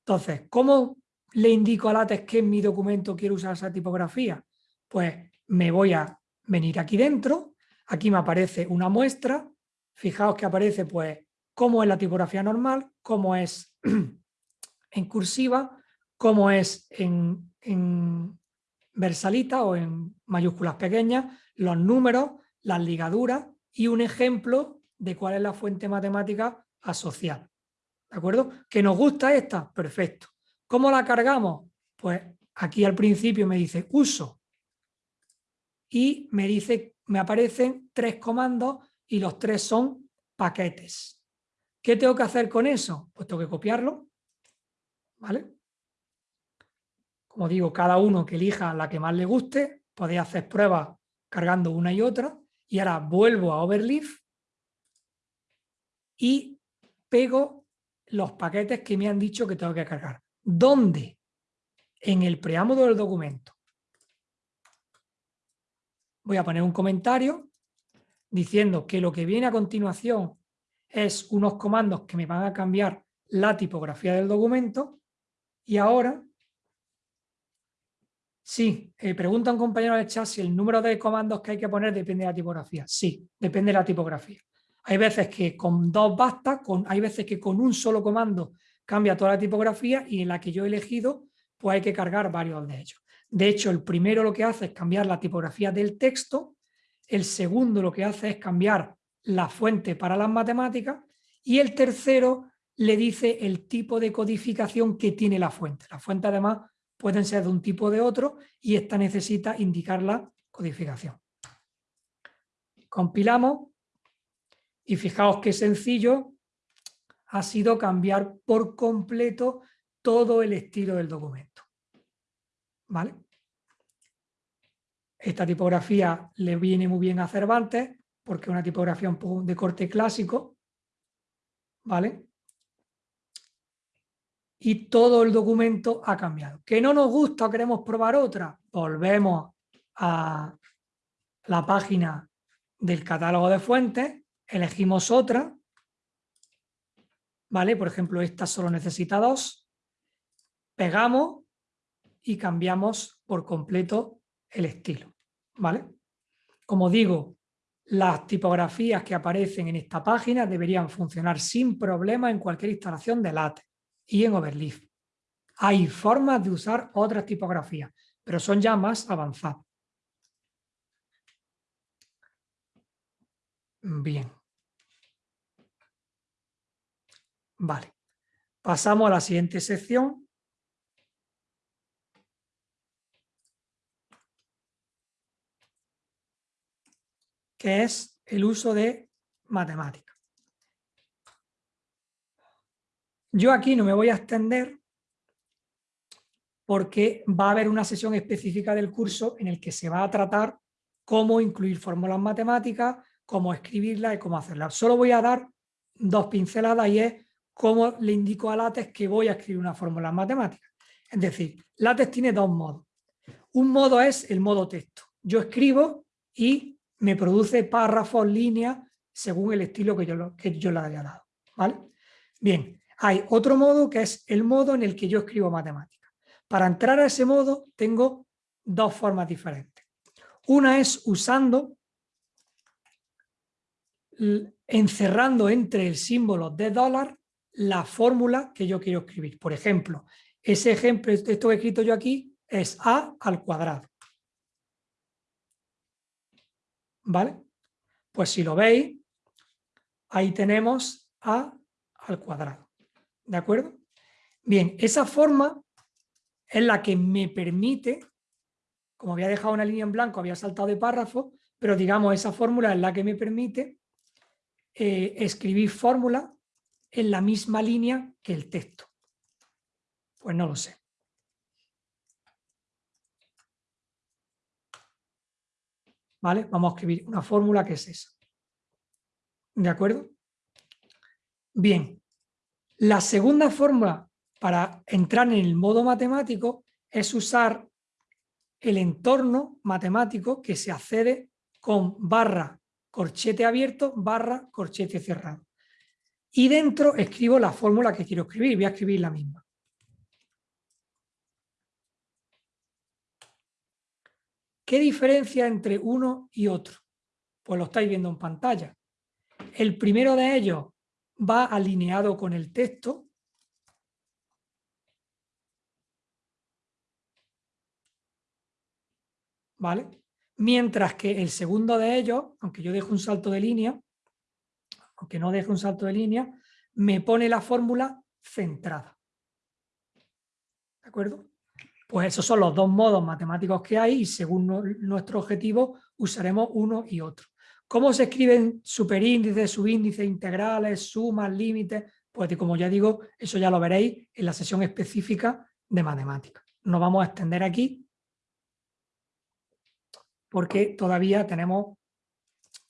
Entonces, ¿cómo le indico a LaTeX que en mi documento quiero usar esa tipografía? Pues me voy a venir aquí dentro, aquí me aparece una muestra, fijaos que aparece pues cómo es la tipografía normal, cómo es [CLEARS THROAT] en cursiva, cómo es en, en versalita o en mayúsculas pequeñas, los números, las ligaduras y un ejemplo de cuál es la fuente matemática asociada. ¿De acuerdo? ¿Que nos gusta esta? Perfecto. ¿Cómo la cargamos? Pues aquí al principio me dice uso y me dice, me aparecen tres comandos y los tres son paquetes. ¿Qué tengo que hacer con eso? Pues tengo que copiarlo, ¿vale? Como digo, cada uno que elija la que más le guste, podéis hacer pruebas cargando una y otra, y ahora vuelvo a Overleaf y pego los paquetes que me han dicho que tengo que cargar. ¿Dónde? En el preámbulo del documento. Voy a poner un comentario diciendo que lo que viene a continuación es unos comandos que me van a cambiar la tipografía del documento y ahora Sí, eh, pregunta un compañero del chat si el número de comandos que hay que poner depende de la tipografía. Sí, depende de la tipografía. Hay veces que con dos basta, con, hay veces que con un solo comando cambia toda la tipografía y en la que yo he elegido pues hay que cargar varios de ellos. De hecho, el primero lo que hace es cambiar la tipografía del texto, el segundo lo que hace es cambiar la fuente para las matemáticas y el tercero le dice el tipo de codificación que tiene la fuente. La fuente además pueden ser de un tipo o de otro y esta necesita indicar la codificación. Compilamos y fijaos qué sencillo ha sido cambiar por completo todo el estilo del documento. ¿Vale? Esta tipografía le viene muy bien a Cervantes porque es una tipografía de corte clásico, ¿vale? y todo el documento ha cambiado. ¿Que no nos gusta o queremos probar otra? Volvemos a la página del catálogo de fuentes, elegimos otra, ¿vale? Por ejemplo, esta solo necesita dos, pegamos y cambiamos por completo el estilo, ¿vale? Como digo, las tipografías que aparecen en esta página deberían funcionar sin problema en cualquier instalación de LaTeX y en Overleaf. Hay formas de usar otras tipografías, pero son ya más avanzadas. Bien. Vale. Pasamos a la siguiente sección. que es el uso de matemáticas. Yo aquí no me voy a extender porque va a haber una sesión específica del curso en el que se va a tratar cómo incluir fórmulas matemáticas, cómo escribirlas y cómo hacerlas. Solo voy a dar dos pinceladas y es cómo le indico a LaTeX que voy a escribir una fórmula matemática. Es decir, LaTeX tiene dos modos. Un modo es el modo texto. Yo escribo y me produce párrafos, líneas, según el estilo que yo, que yo le haya dado. ¿vale? Bien, hay otro modo que es el modo en el que yo escribo matemáticas. Para entrar a ese modo tengo dos formas diferentes. Una es usando, encerrando entre el símbolo de dólar la fórmula que yo quiero escribir. Por ejemplo, ese ejemplo, esto que he escrito yo aquí, es a al cuadrado. ¿Vale? Pues si lo veis, ahí tenemos a al cuadrado. ¿De acuerdo? Bien, esa forma es la que me permite, como había dejado una línea en blanco, había saltado de párrafo, pero digamos esa fórmula es la que me permite eh, escribir fórmula en la misma línea que el texto? Pues no lo sé. ¿Vale? Vamos a escribir una fórmula que es esa. ¿De acuerdo? Bien. La segunda fórmula para entrar en el modo matemático es usar el entorno matemático que se accede con barra corchete abierto barra corchete cerrado y dentro escribo la fórmula que quiero escribir, voy a escribir la misma. ¿Qué diferencia entre uno y otro? Pues lo estáis viendo en pantalla. El primero de ellos va alineado con el texto. ¿Vale? Mientras que el segundo de ellos, aunque yo dejo un salto de línea, aunque no deje un salto de línea, me pone la fórmula centrada. ¿De acuerdo? Pues esos son los dos modos matemáticos que hay y según nuestro objetivo usaremos uno y otro. ¿Cómo se escriben superíndices, subíndices, integrales, sumas, límites? Pues como ya digo, eso ya lo veréis en la sesión específica de matemáticas. No vamos a extender aquí porque todavía tenemos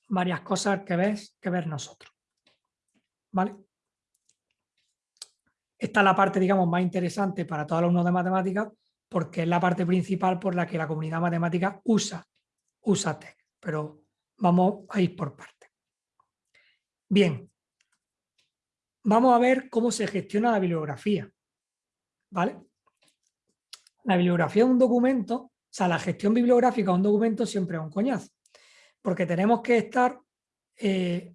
varias cosas que ver, que ver nosotros. ¿Vale? Esta es la parte, digamos, más interesante para todos los alumnos de matemáticas porque es la parte principal por la que la comunidad matemática usa, usa pero vamos a ir por partes. Bien, vamos a ver cómo se gestiona la bibliografía, ¿vale? La bibliografía de un documento, o sea, la gestión bibliográfica de un documento siempre es un coñazo, porque tenemos que estar eh,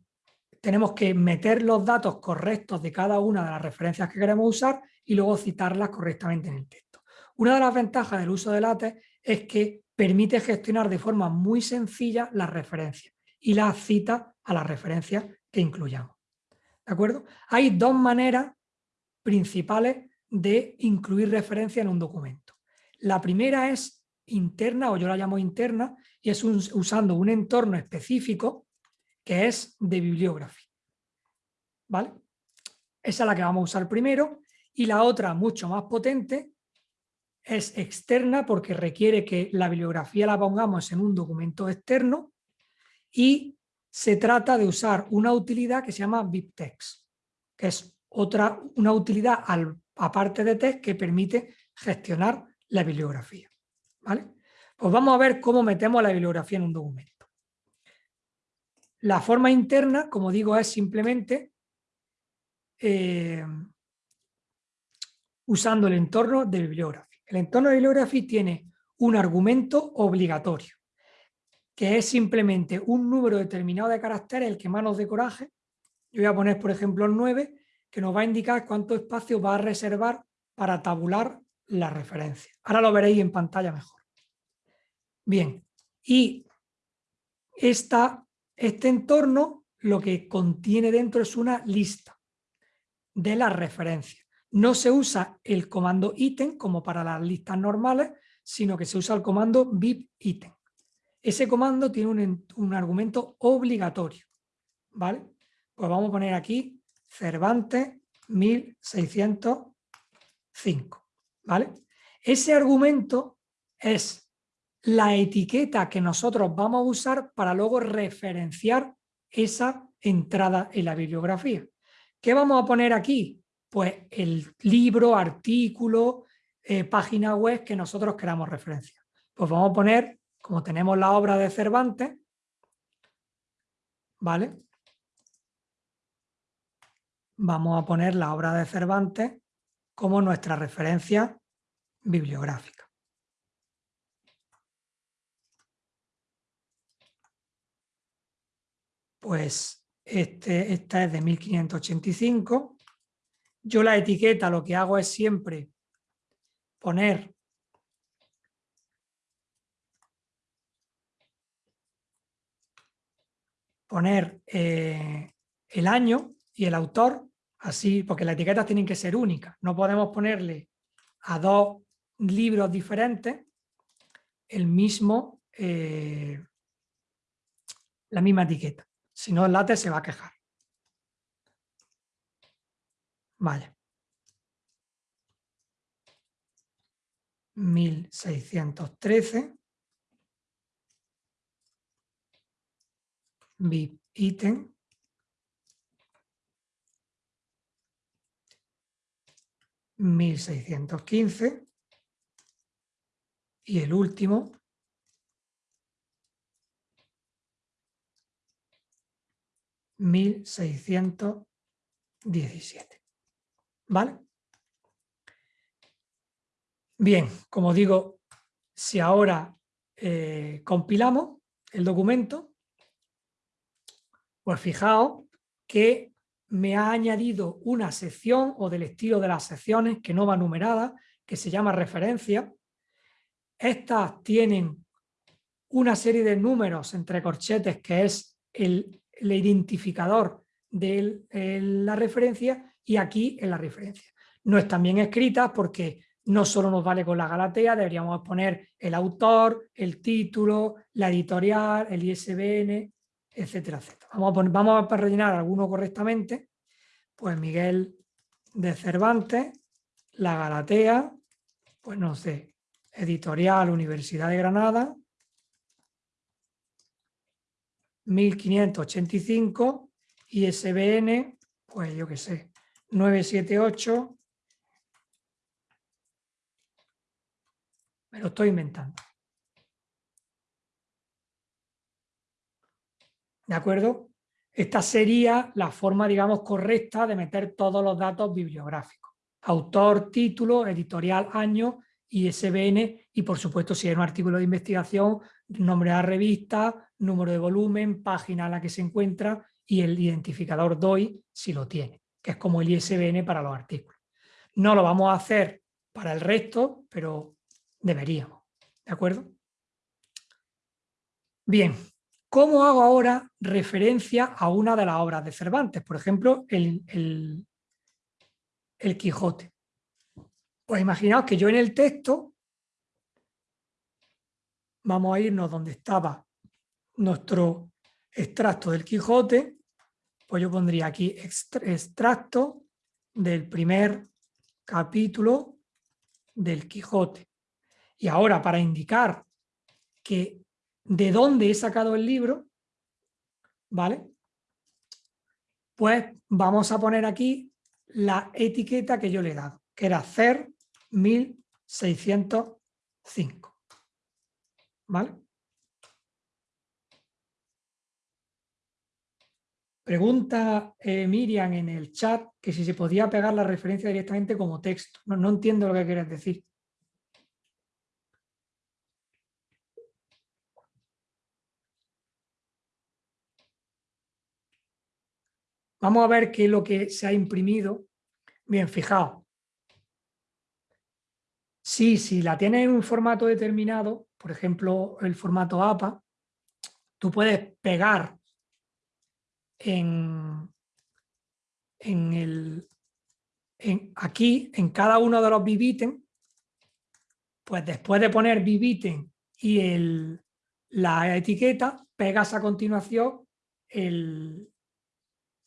tenemos que meter los datos correctos de cada una de las referencias que queremos usar y luego citarlas correctamente en el texto. Una de las ventajas del uso de LaTeX es que permite gestionar de forma muy sencilla las referencias y las cita a las referencias que incluyamos. ¿De acuerdo? Hay dos maneras principales de incluir referencias en un documento. La primera es interna, o yo la llamo interna, y es usando un entorno específico que es de bibliografía. ¿Vale? Esa es la que vamos a usar primero y la otra, mucho más potente, es externa porque requiere que la bibliografía la pongamos en un documento externo y se trata de usar una utilidad que se llama BibTeX, que es otra, una utilidad aparte de text que permite gestionar la bibliografía. ¿vale? Pues vamos a ver cómo metemos la bibliografía en un documento. La forma interna, como digo, es simplemente eh, usando el entorno de bibliography. El entorno de bibliography tiene un argumento obligatorio, que es simplemente un número determinado de caracteres, el que más nos coraje. Yo voy a poner, por ejemplo, el 9, que nos va a indicar cuánto espacio va a reservar para tabular la referencia. Ahora lo veréis en pantalla mejor. Bien, y esta, este entorno lo que contiene dentro es una lista de las referencias. No se usa el comando ítem como para las listas normales, sino que se usa el comando item. Ese comando tiene un, un argumento obligatorio. ¿vale? Pues vamos a poner aquí Cervantes 1605. ¿vale? Ese argumento es la etiqueta que nosotros vamos a usar para luego referenciar esa entrada en la bibliografía. ¿Qué vamos a poner aquí? Pues el libro, artículo, eh, página web que nosotros queramos referenciar. Pues vamos a poner, como tenemos la obra de Cervantes, ¿vale? Vamos a poner la obra de Cervantes como nuestra referencia bibliográfica. Pues este, esta es de 1585. Yo la etiqueta lo que hago es siempre poner poner eh, el año y el autor, así, porque las etiquetas tienen que ser únicas. No podemos ponerle a dos libros diferentes el mismo, eh, la misma etiqueta. Si no, látex se va a quejar. Vale. 1613. VIP ítem. Mil seiscientos quince y el último 1617. ¿Vale? Bien, como digo, si ahora eh, compilamos el documento, pues fijaos que me ha añadido una sección o del estilo de las secciones que no va numerada, que se llama referencia. Estas tienen una serie de números entre corchetes que es el el identificador de la referencia y aquí en la referencia. No están bien escritas porque no solo nos vale con la Galatea, deberíamos poner el autor, el título, la editorial, el ISBN, etcétera, etcétera. Vamos a, poner, vamos a rellenar alguno correctamente. Pues Miguel de Cervantes, la Galatea, pues no sé, editorial Universidad de Granada, 1585 y SBN, pues yo qué sé, 978. Me lo estoy inventando. ¿De acuerdo? Esta sería la forma, digamos, correcta de meter todos los datos bibliográficos. Autor, título, editorial, año, ISBN y, por supuesto, si hay un artículo de investigación, nombre de la revista, número de volumen, página a la que se encuentra y el identificador DOI si lo tiene, que es como el ISBN para los artículos. No lo vamos a hacer para el resto, pero deberíamos. ¿De acuerdo? Bien, ¿cómo hago ahora referencia a una de las obras de Cervantes? Por ejemplo, el, el, el Quijote. Pues imaginaos que yo en el texto vamos a irnos donde estaba nuestro extracto del Quijote, pues yo pondría aquí extracto del primer capítulo del Quijote. Y ahora para indicar que de dónde he sacado el libro, ¿vale? Pues vamos a poner aquí la etiqueta que yo le he dado, que era CER 1605. ¿Vale? Pregunta eh, Miriam en el chat que si se podía pegar la referencia directamente como texto. No, no entiendo lo que quieres decir. Vamos a ver qué es lo que se ha imprimido. Bien, fijaos. Sí, si la tienes en un formato determinado, por ejemplo, el formato APA, tú puedes pegar en, en el, aquí, en cada uno de los bibiten, pues después de poner bibiten y el, la etiqueta, pegas a continuación el,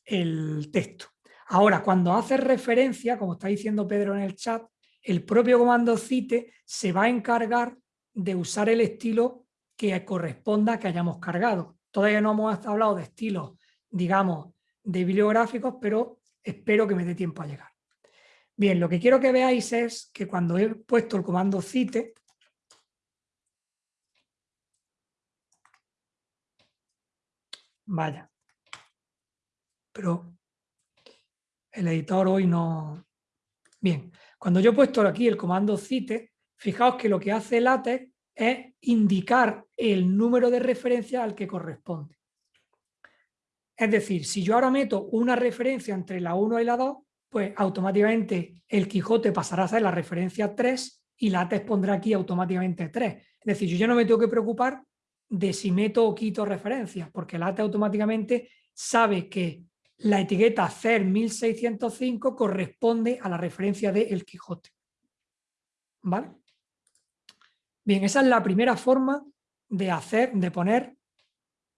el texto. Ahora, cuando haces referencia, como está diciendo Pedro en el chat, el propio comando cite se va a encargar de usar el estilo que corresponda que hayamos cargado. Todavía no hemos hablado de estilos, digamos, de bibliográficos, pero espero que me dé tiempo a llegar. Bien, lo que quiero que veáis es que cuando he puesto el comando cite, vaya, pero el editor hoy no... Bien, cuando yo he puesto aquí el comando cite, fijaos que lo que hace LaTeX es indicar el número de referencia al que corresponde. Es decir, si yo ahora meto una referencia entre la 1 y la 2, pues automáticamente el Quijote pasará a ser la referencia 3 y la TES pondrá aquí automáticamente 3. Es decir, yo ya no me tengo que preocupar de si meto o quito referencias, porque la TES automáticamente sabe que la etiqueta CER 1605 corresponde a la referencia de El Quijote. ¿Vale? Bien, esa es la primera forma de hacer, de poner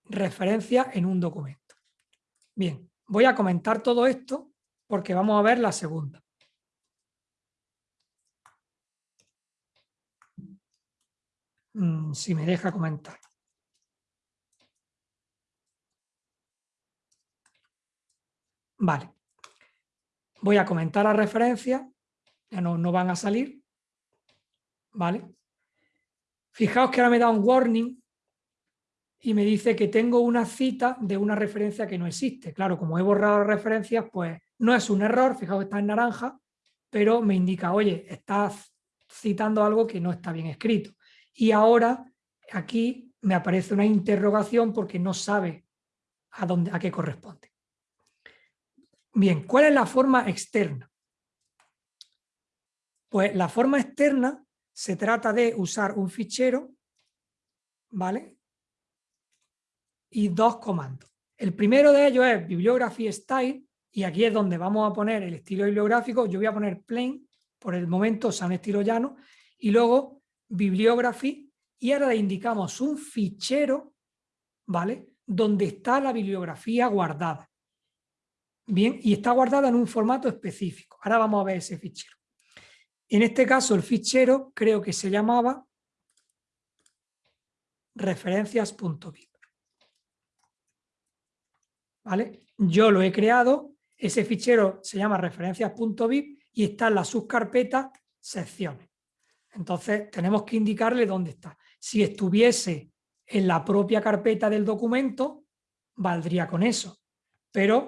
referencia en un documento. Bien, voy a comentar todo esto porque vamos a ver la segunda. Mm, si me deja comentar. Vale. Voy a comentar la referencia. Ya no, no van a salir. Vale. Fijaos que ahora me da un warning y me dice que tengo una cita de una referencia que no existe. Claro, como he borrado referencias, pues no es un error, fijaos está en naranja, pero me indica, oye, estás citando algo que no está bien escrito. Y ahora aquí me aparece una interrogación porque no sabe a, dónde, a qué corresponde. Bien, ¿cuál es la forma externa? Pues la forma externa se trata de usar un fichero, ¿vale? Y dos comandos. El primero de ellos es bibliography style, y aquí es donde vamos a poner el estilo bibliográfico. Yo voy a poner plain, por el momento, o sea, un estilo llano, y luego bibliography, y ahora le indicamos un fichero, ¿vale? Donde está la bibliografía guardada. Bien, y está guardada en un formato específico. Ahora vamos a ver ese fichero. En este caso, el fichero creo que se llamaba referencias.bib. ¿Vale? Yo lo he creado ese fichero se llama referencias.bib y está en la subcarpeta secciones. Entonces tenemos que indicarle dónde está. Si estuviese en la propia carpeta del documento, valdría con eso. Pero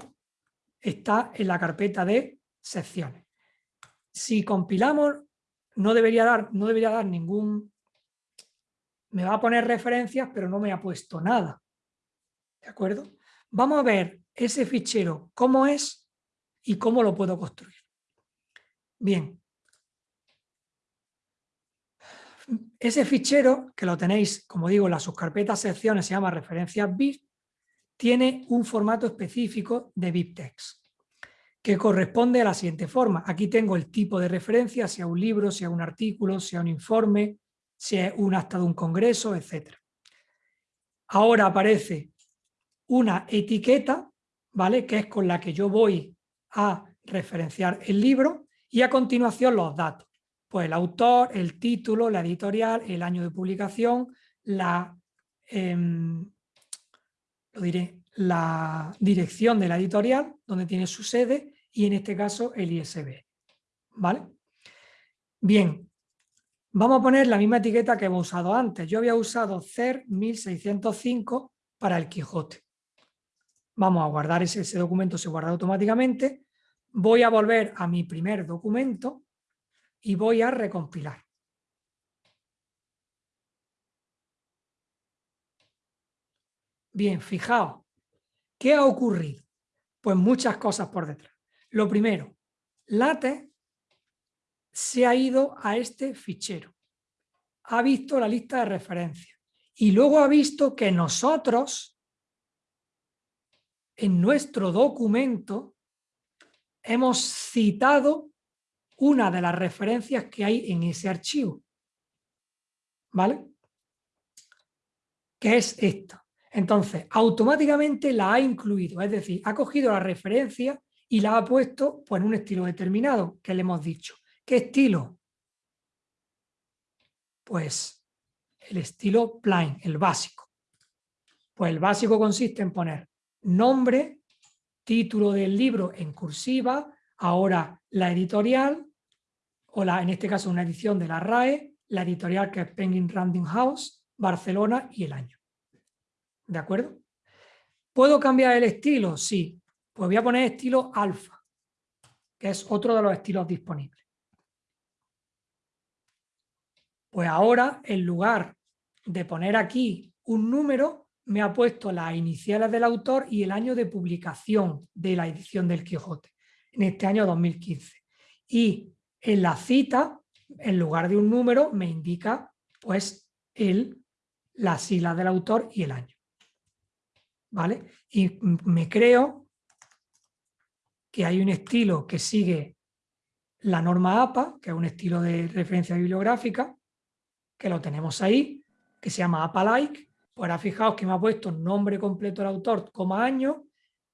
está en la carpeta de secciones. Si compilamos, no debería dar, no debería dar ningún... Me va a poner referencias, pero no me ha puesto nada. ¿De acuerdo? Vamos a ver ese fichero, cómo es y cómo lo puedo construir. Bien. Ese fichero, que lo tenéis, como digo, en la subcarpeta secciones, se llama referencias BIP, tiene un formato específico de BibText, que corresponde a la siguiente forma. Aquí tengo el tipo de referencia, sea un libro, sea un artículo, sea un informe, sea un acta de un congreso, etc. Ahora aparece una etiqueta, ¿vale? Que es con la que yo voy a referenciar el libro y a continuación los datos. Pues el autor, el título, la editorial, el año de publicación, la, em, lo diré, la dirección de la editorial, donde tiene su sede, y en este caso el ISB. ¿Vale? Bien, vamos a poner la misma etiqueta que hemos usado antes. Yo había usado CER 1605 para el Quijote. Vamos a guardar ese, ese documento, se guarda automáticamente. Voy a volver a mi primer documento y voy a recompilar. Bien, fijaos, ¿qué ha ocurrido? Pues muchas cosas por detrás. Lo primero, LaTeX se ha ido a este fichero. Ha visto la lista de referencias. Y luego ha visto que nosotros, en nuestro documento, hemos citado una de las referencias que hay en ese archivo. ¿Vale? Que es esta. Entonces, automáticamente la ha incluido, es decir, ha cogido la referencia y la ha puesto pues, en un estilo determinado, que le hemos dicho. ¿Qué estilo? Pues el estilo plain, el básico. Pues el básico consiste en poner nombre, título del libro en cursiva, ahora la editorial, o la, en este caso una edición de la RAE, la editorial que es Penguin Random House, Barcelona y el año. ¿De acuerdo? ¿Puedo cambiar el estilo? Sí. Pues voy a poner estilo alfa, que es otro de los estilos disponibles. Pues ahora, en lugar de poner aquí un número, me ha puesto las iniciales del autor y el año de publicación de la edición del Quijote, en este año 2015. Y en la cita, en lugar de un número, me indica pues el, la sigla del autor y el año. ¿Vale? Y me creo que hay un estilo que sigue la norma APA, que es un estilo de referencia bibliográfica, que lo tenemos ahí, que se llama APA-like. Pues ahora fijaos que me ha puesto nombre completo del autor, coma año.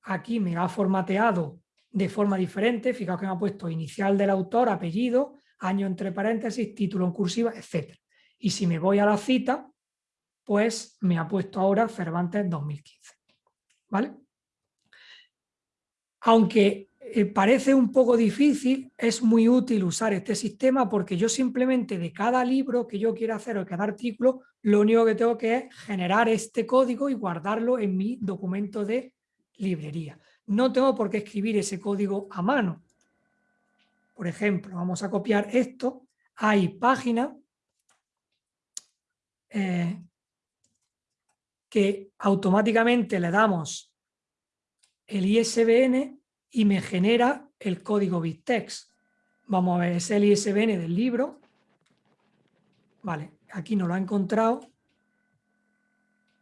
Aquí me ha formateado de forma diferente. Fijaos que me ha puesto inicial del autor, apellido, año entre paréntesis, título en cursiva, etc. Y si me voy a la cita, pues me ha puesto ahora Cervantes 2015. ¿Vale? Aunque eh, parece un poco difícil, es muy útil usar este sistema porque yo simplemente de cada libro que yo quiera hacer o cada artículo, lo único que tengo que es generar este código y guardarlo en mi documento de librería. No tengo por qué escribir ese código a mano. Por ejemplo, vamos a copiar esto. Hay páginas eh, que automáticamente le damos el ISBN y me genera el código BitText. Vamos a ver, es el ISBN del libro. Vale, aquí no lo ha encontrado.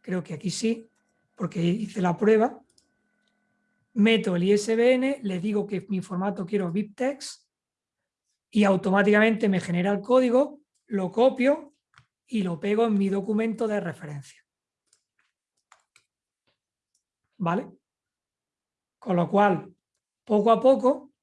Creo que aquí sí, porque hice la prueba. Meto el ISBN, le digo que mi formato quiero BitText y automáticamente me genera el código, lo copio y lo pego en mi documento de referencia. ¿Vale? Con lo cual, poco a poco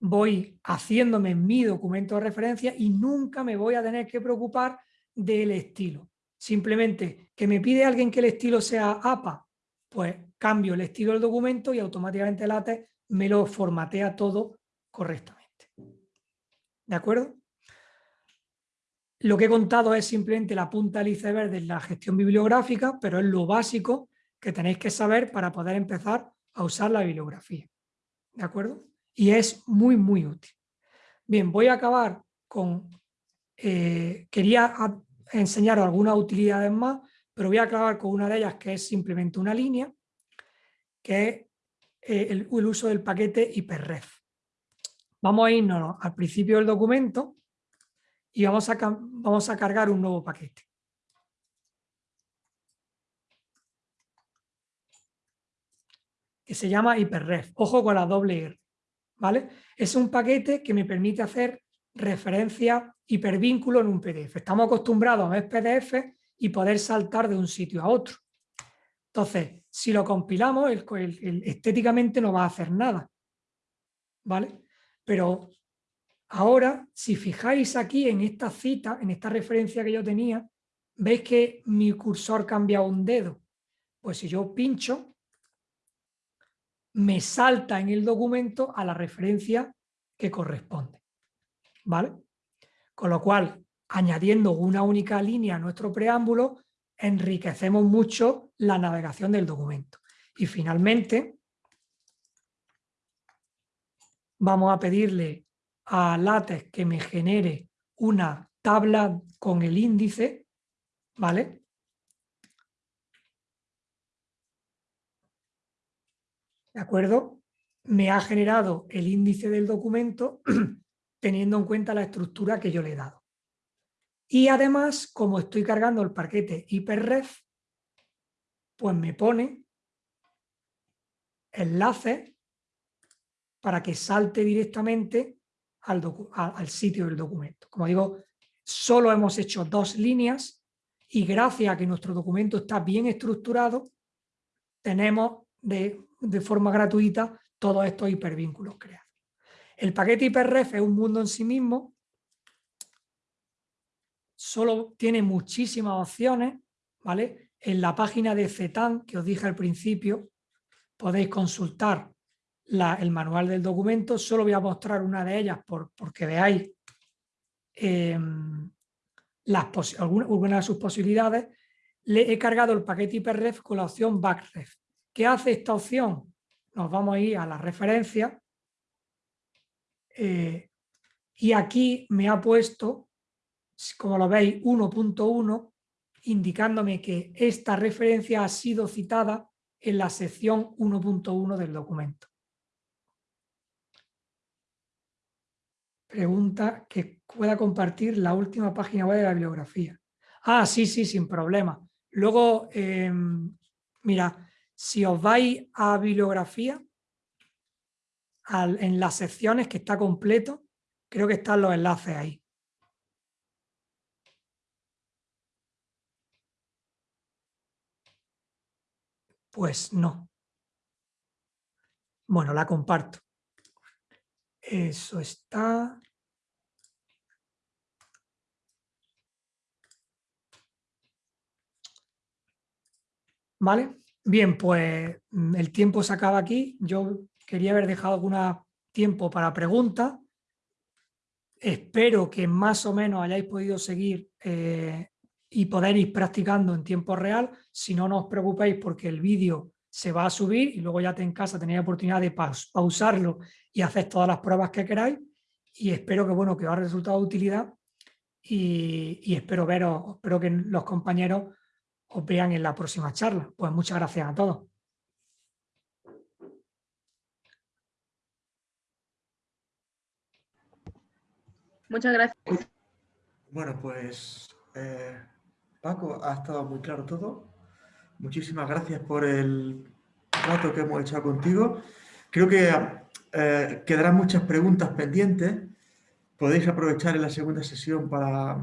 voy haciéndome mi documento de referencia y nunca me voy a tener que preocupar del estilo. Simplemente que me pide alguien que el estilo sea APA, pues cambio el estilo del documento y automáticamente LaTeX me lo formatea todo correctamente. ¿De acuerdo? Lo que he contado es simplemente la punta del iceberg de la gestión bibliográfica, pero es lo básico que tenéis que saber para poder empezar a usar la bibliografía. ¿De acuerdo? Y es muy, muy útil. Bien, voy a acabar con... Eh, quería enseñaros algunas utilidades más, pero voy a acabar con una de ellas que es simplemente una línea, que es eh, el, uso del paquete hiperref. Vamos a irnos al principio del documento y vamos a, vamos a cargar un nuevo paquete. Que se llama Hyperref. Ojo con la doble R. ¿vale? Es un paquete que me permite hacer referencia hipervínculo en un PDF. Estamos acostumbrados a ver PDF y poder saltar de un sitio a otro. Entonces, si lo compilamos, estéticamente no va a hacer nada. ¿Vale? Pero ahora, si fijáis aquí en esta cita, en esta referencia que yo tenía, veis que mi cursor cambia un dedo. Pues si yo pincho, me salta en el documento a la referencia que corresponde. ¿Vale? Con lo cual, añadiendo una única línea a nuestro preámbulo, enriquecemos mucho la navegación del documento. Y finalmente, vamos a pedirle a LaTeX que me genere una tabla con el índice, ¿vale? ¿De acuerdo? Me ha generado el índice del documento [CLEARS THROAT] teniendo en cuenta la estructura que yo le he dado. Y además, como estoy cargando el paquete hiperref, pues me pone enlaces para que salte directamente al, al, sitio del documento. Como digo, solo hemos hecho dos líneas y gracias a que nuestro documento está bien estructurado, tenemos de, de forma gratuita todos estos hipervínculos creados. El paquete hiperref es un mundo en sí mismo, solo tiene muchísimas opciones, ¿vale? En la página de CETAN, que os dije al principio, podéis consultar el manual del documento, solo voy a mostrar una de ellas por, porque veáis em, las algunas, de sus posibilidades. Le he cargado el paquete hiperref con la opción backref. ¿Qué hace esta opción? Nos vamos a ir a la referencia eh, y aquí me ha puesto, como lo veis, 1.1 indicándome que esta referencia ha sido citada en la sección 1.1 del documento. Pregunta que pueda compartir la última página web de la bibliografía. Ah, sí, sí, sin problema. Luego, em, mira, si os vais a bibliografía, en las secciones que está completo, creo que están los enlaces ahí. Pues no. Bueno, la comparto. Eso está... ¿Vale? Bien, pues mm, el tiempo se acaba aquí. Yo quería haber dejado algún tiempo para preguntas. Espero que más o menos hayáis podido seguir eh, y poder ir practicando en tiempo real. Si no, no os preocupéis porque el vídeo se va a subir y luego ya en casa tenéis oportunidad de pausarlo y hacer todas las pruebas que queráis. Y espero que, bueno, que os haya resultado de utilidad y, espero veros, espero que los compañeros os vean en la próxima charla. Pues muchas gracias a todos. Muchas gracias. Bueno, pues eh, Paco, ha estado muy claro todo. Muchísimas gracias por el rato que hemos echado contigo. Creo que eh, quedarán muchas preguntas pendientes. Podéis aprovechar en la segunda sesión para...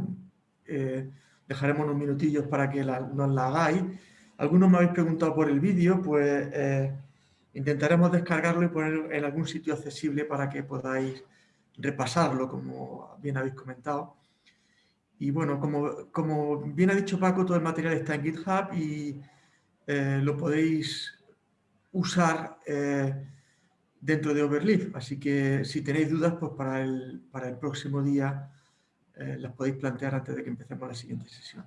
Eh, dejaremos unos minutillos para que nos la hagáis. Algunos me habéis preguntado por el vídeo, pues eh, intentaremos descargarlo y ponerlo en algún sitio accesible para que podáis repasarlo, como bien habéis comentado. Y bueno, como, como bien ha dicho Paco, todo el material está en GitHub y eh, lo podéis usar eh, dentro de Overleaf. Así que si tenéis dudas, pues para el, para el próximo día eh, las podéis plantear antes de que empecemos la siguiente sesión.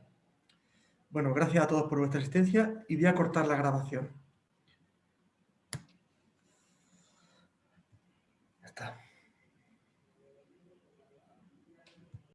Bueno, gracias a todos por vuestra asistencia y voy a cortar la grabación.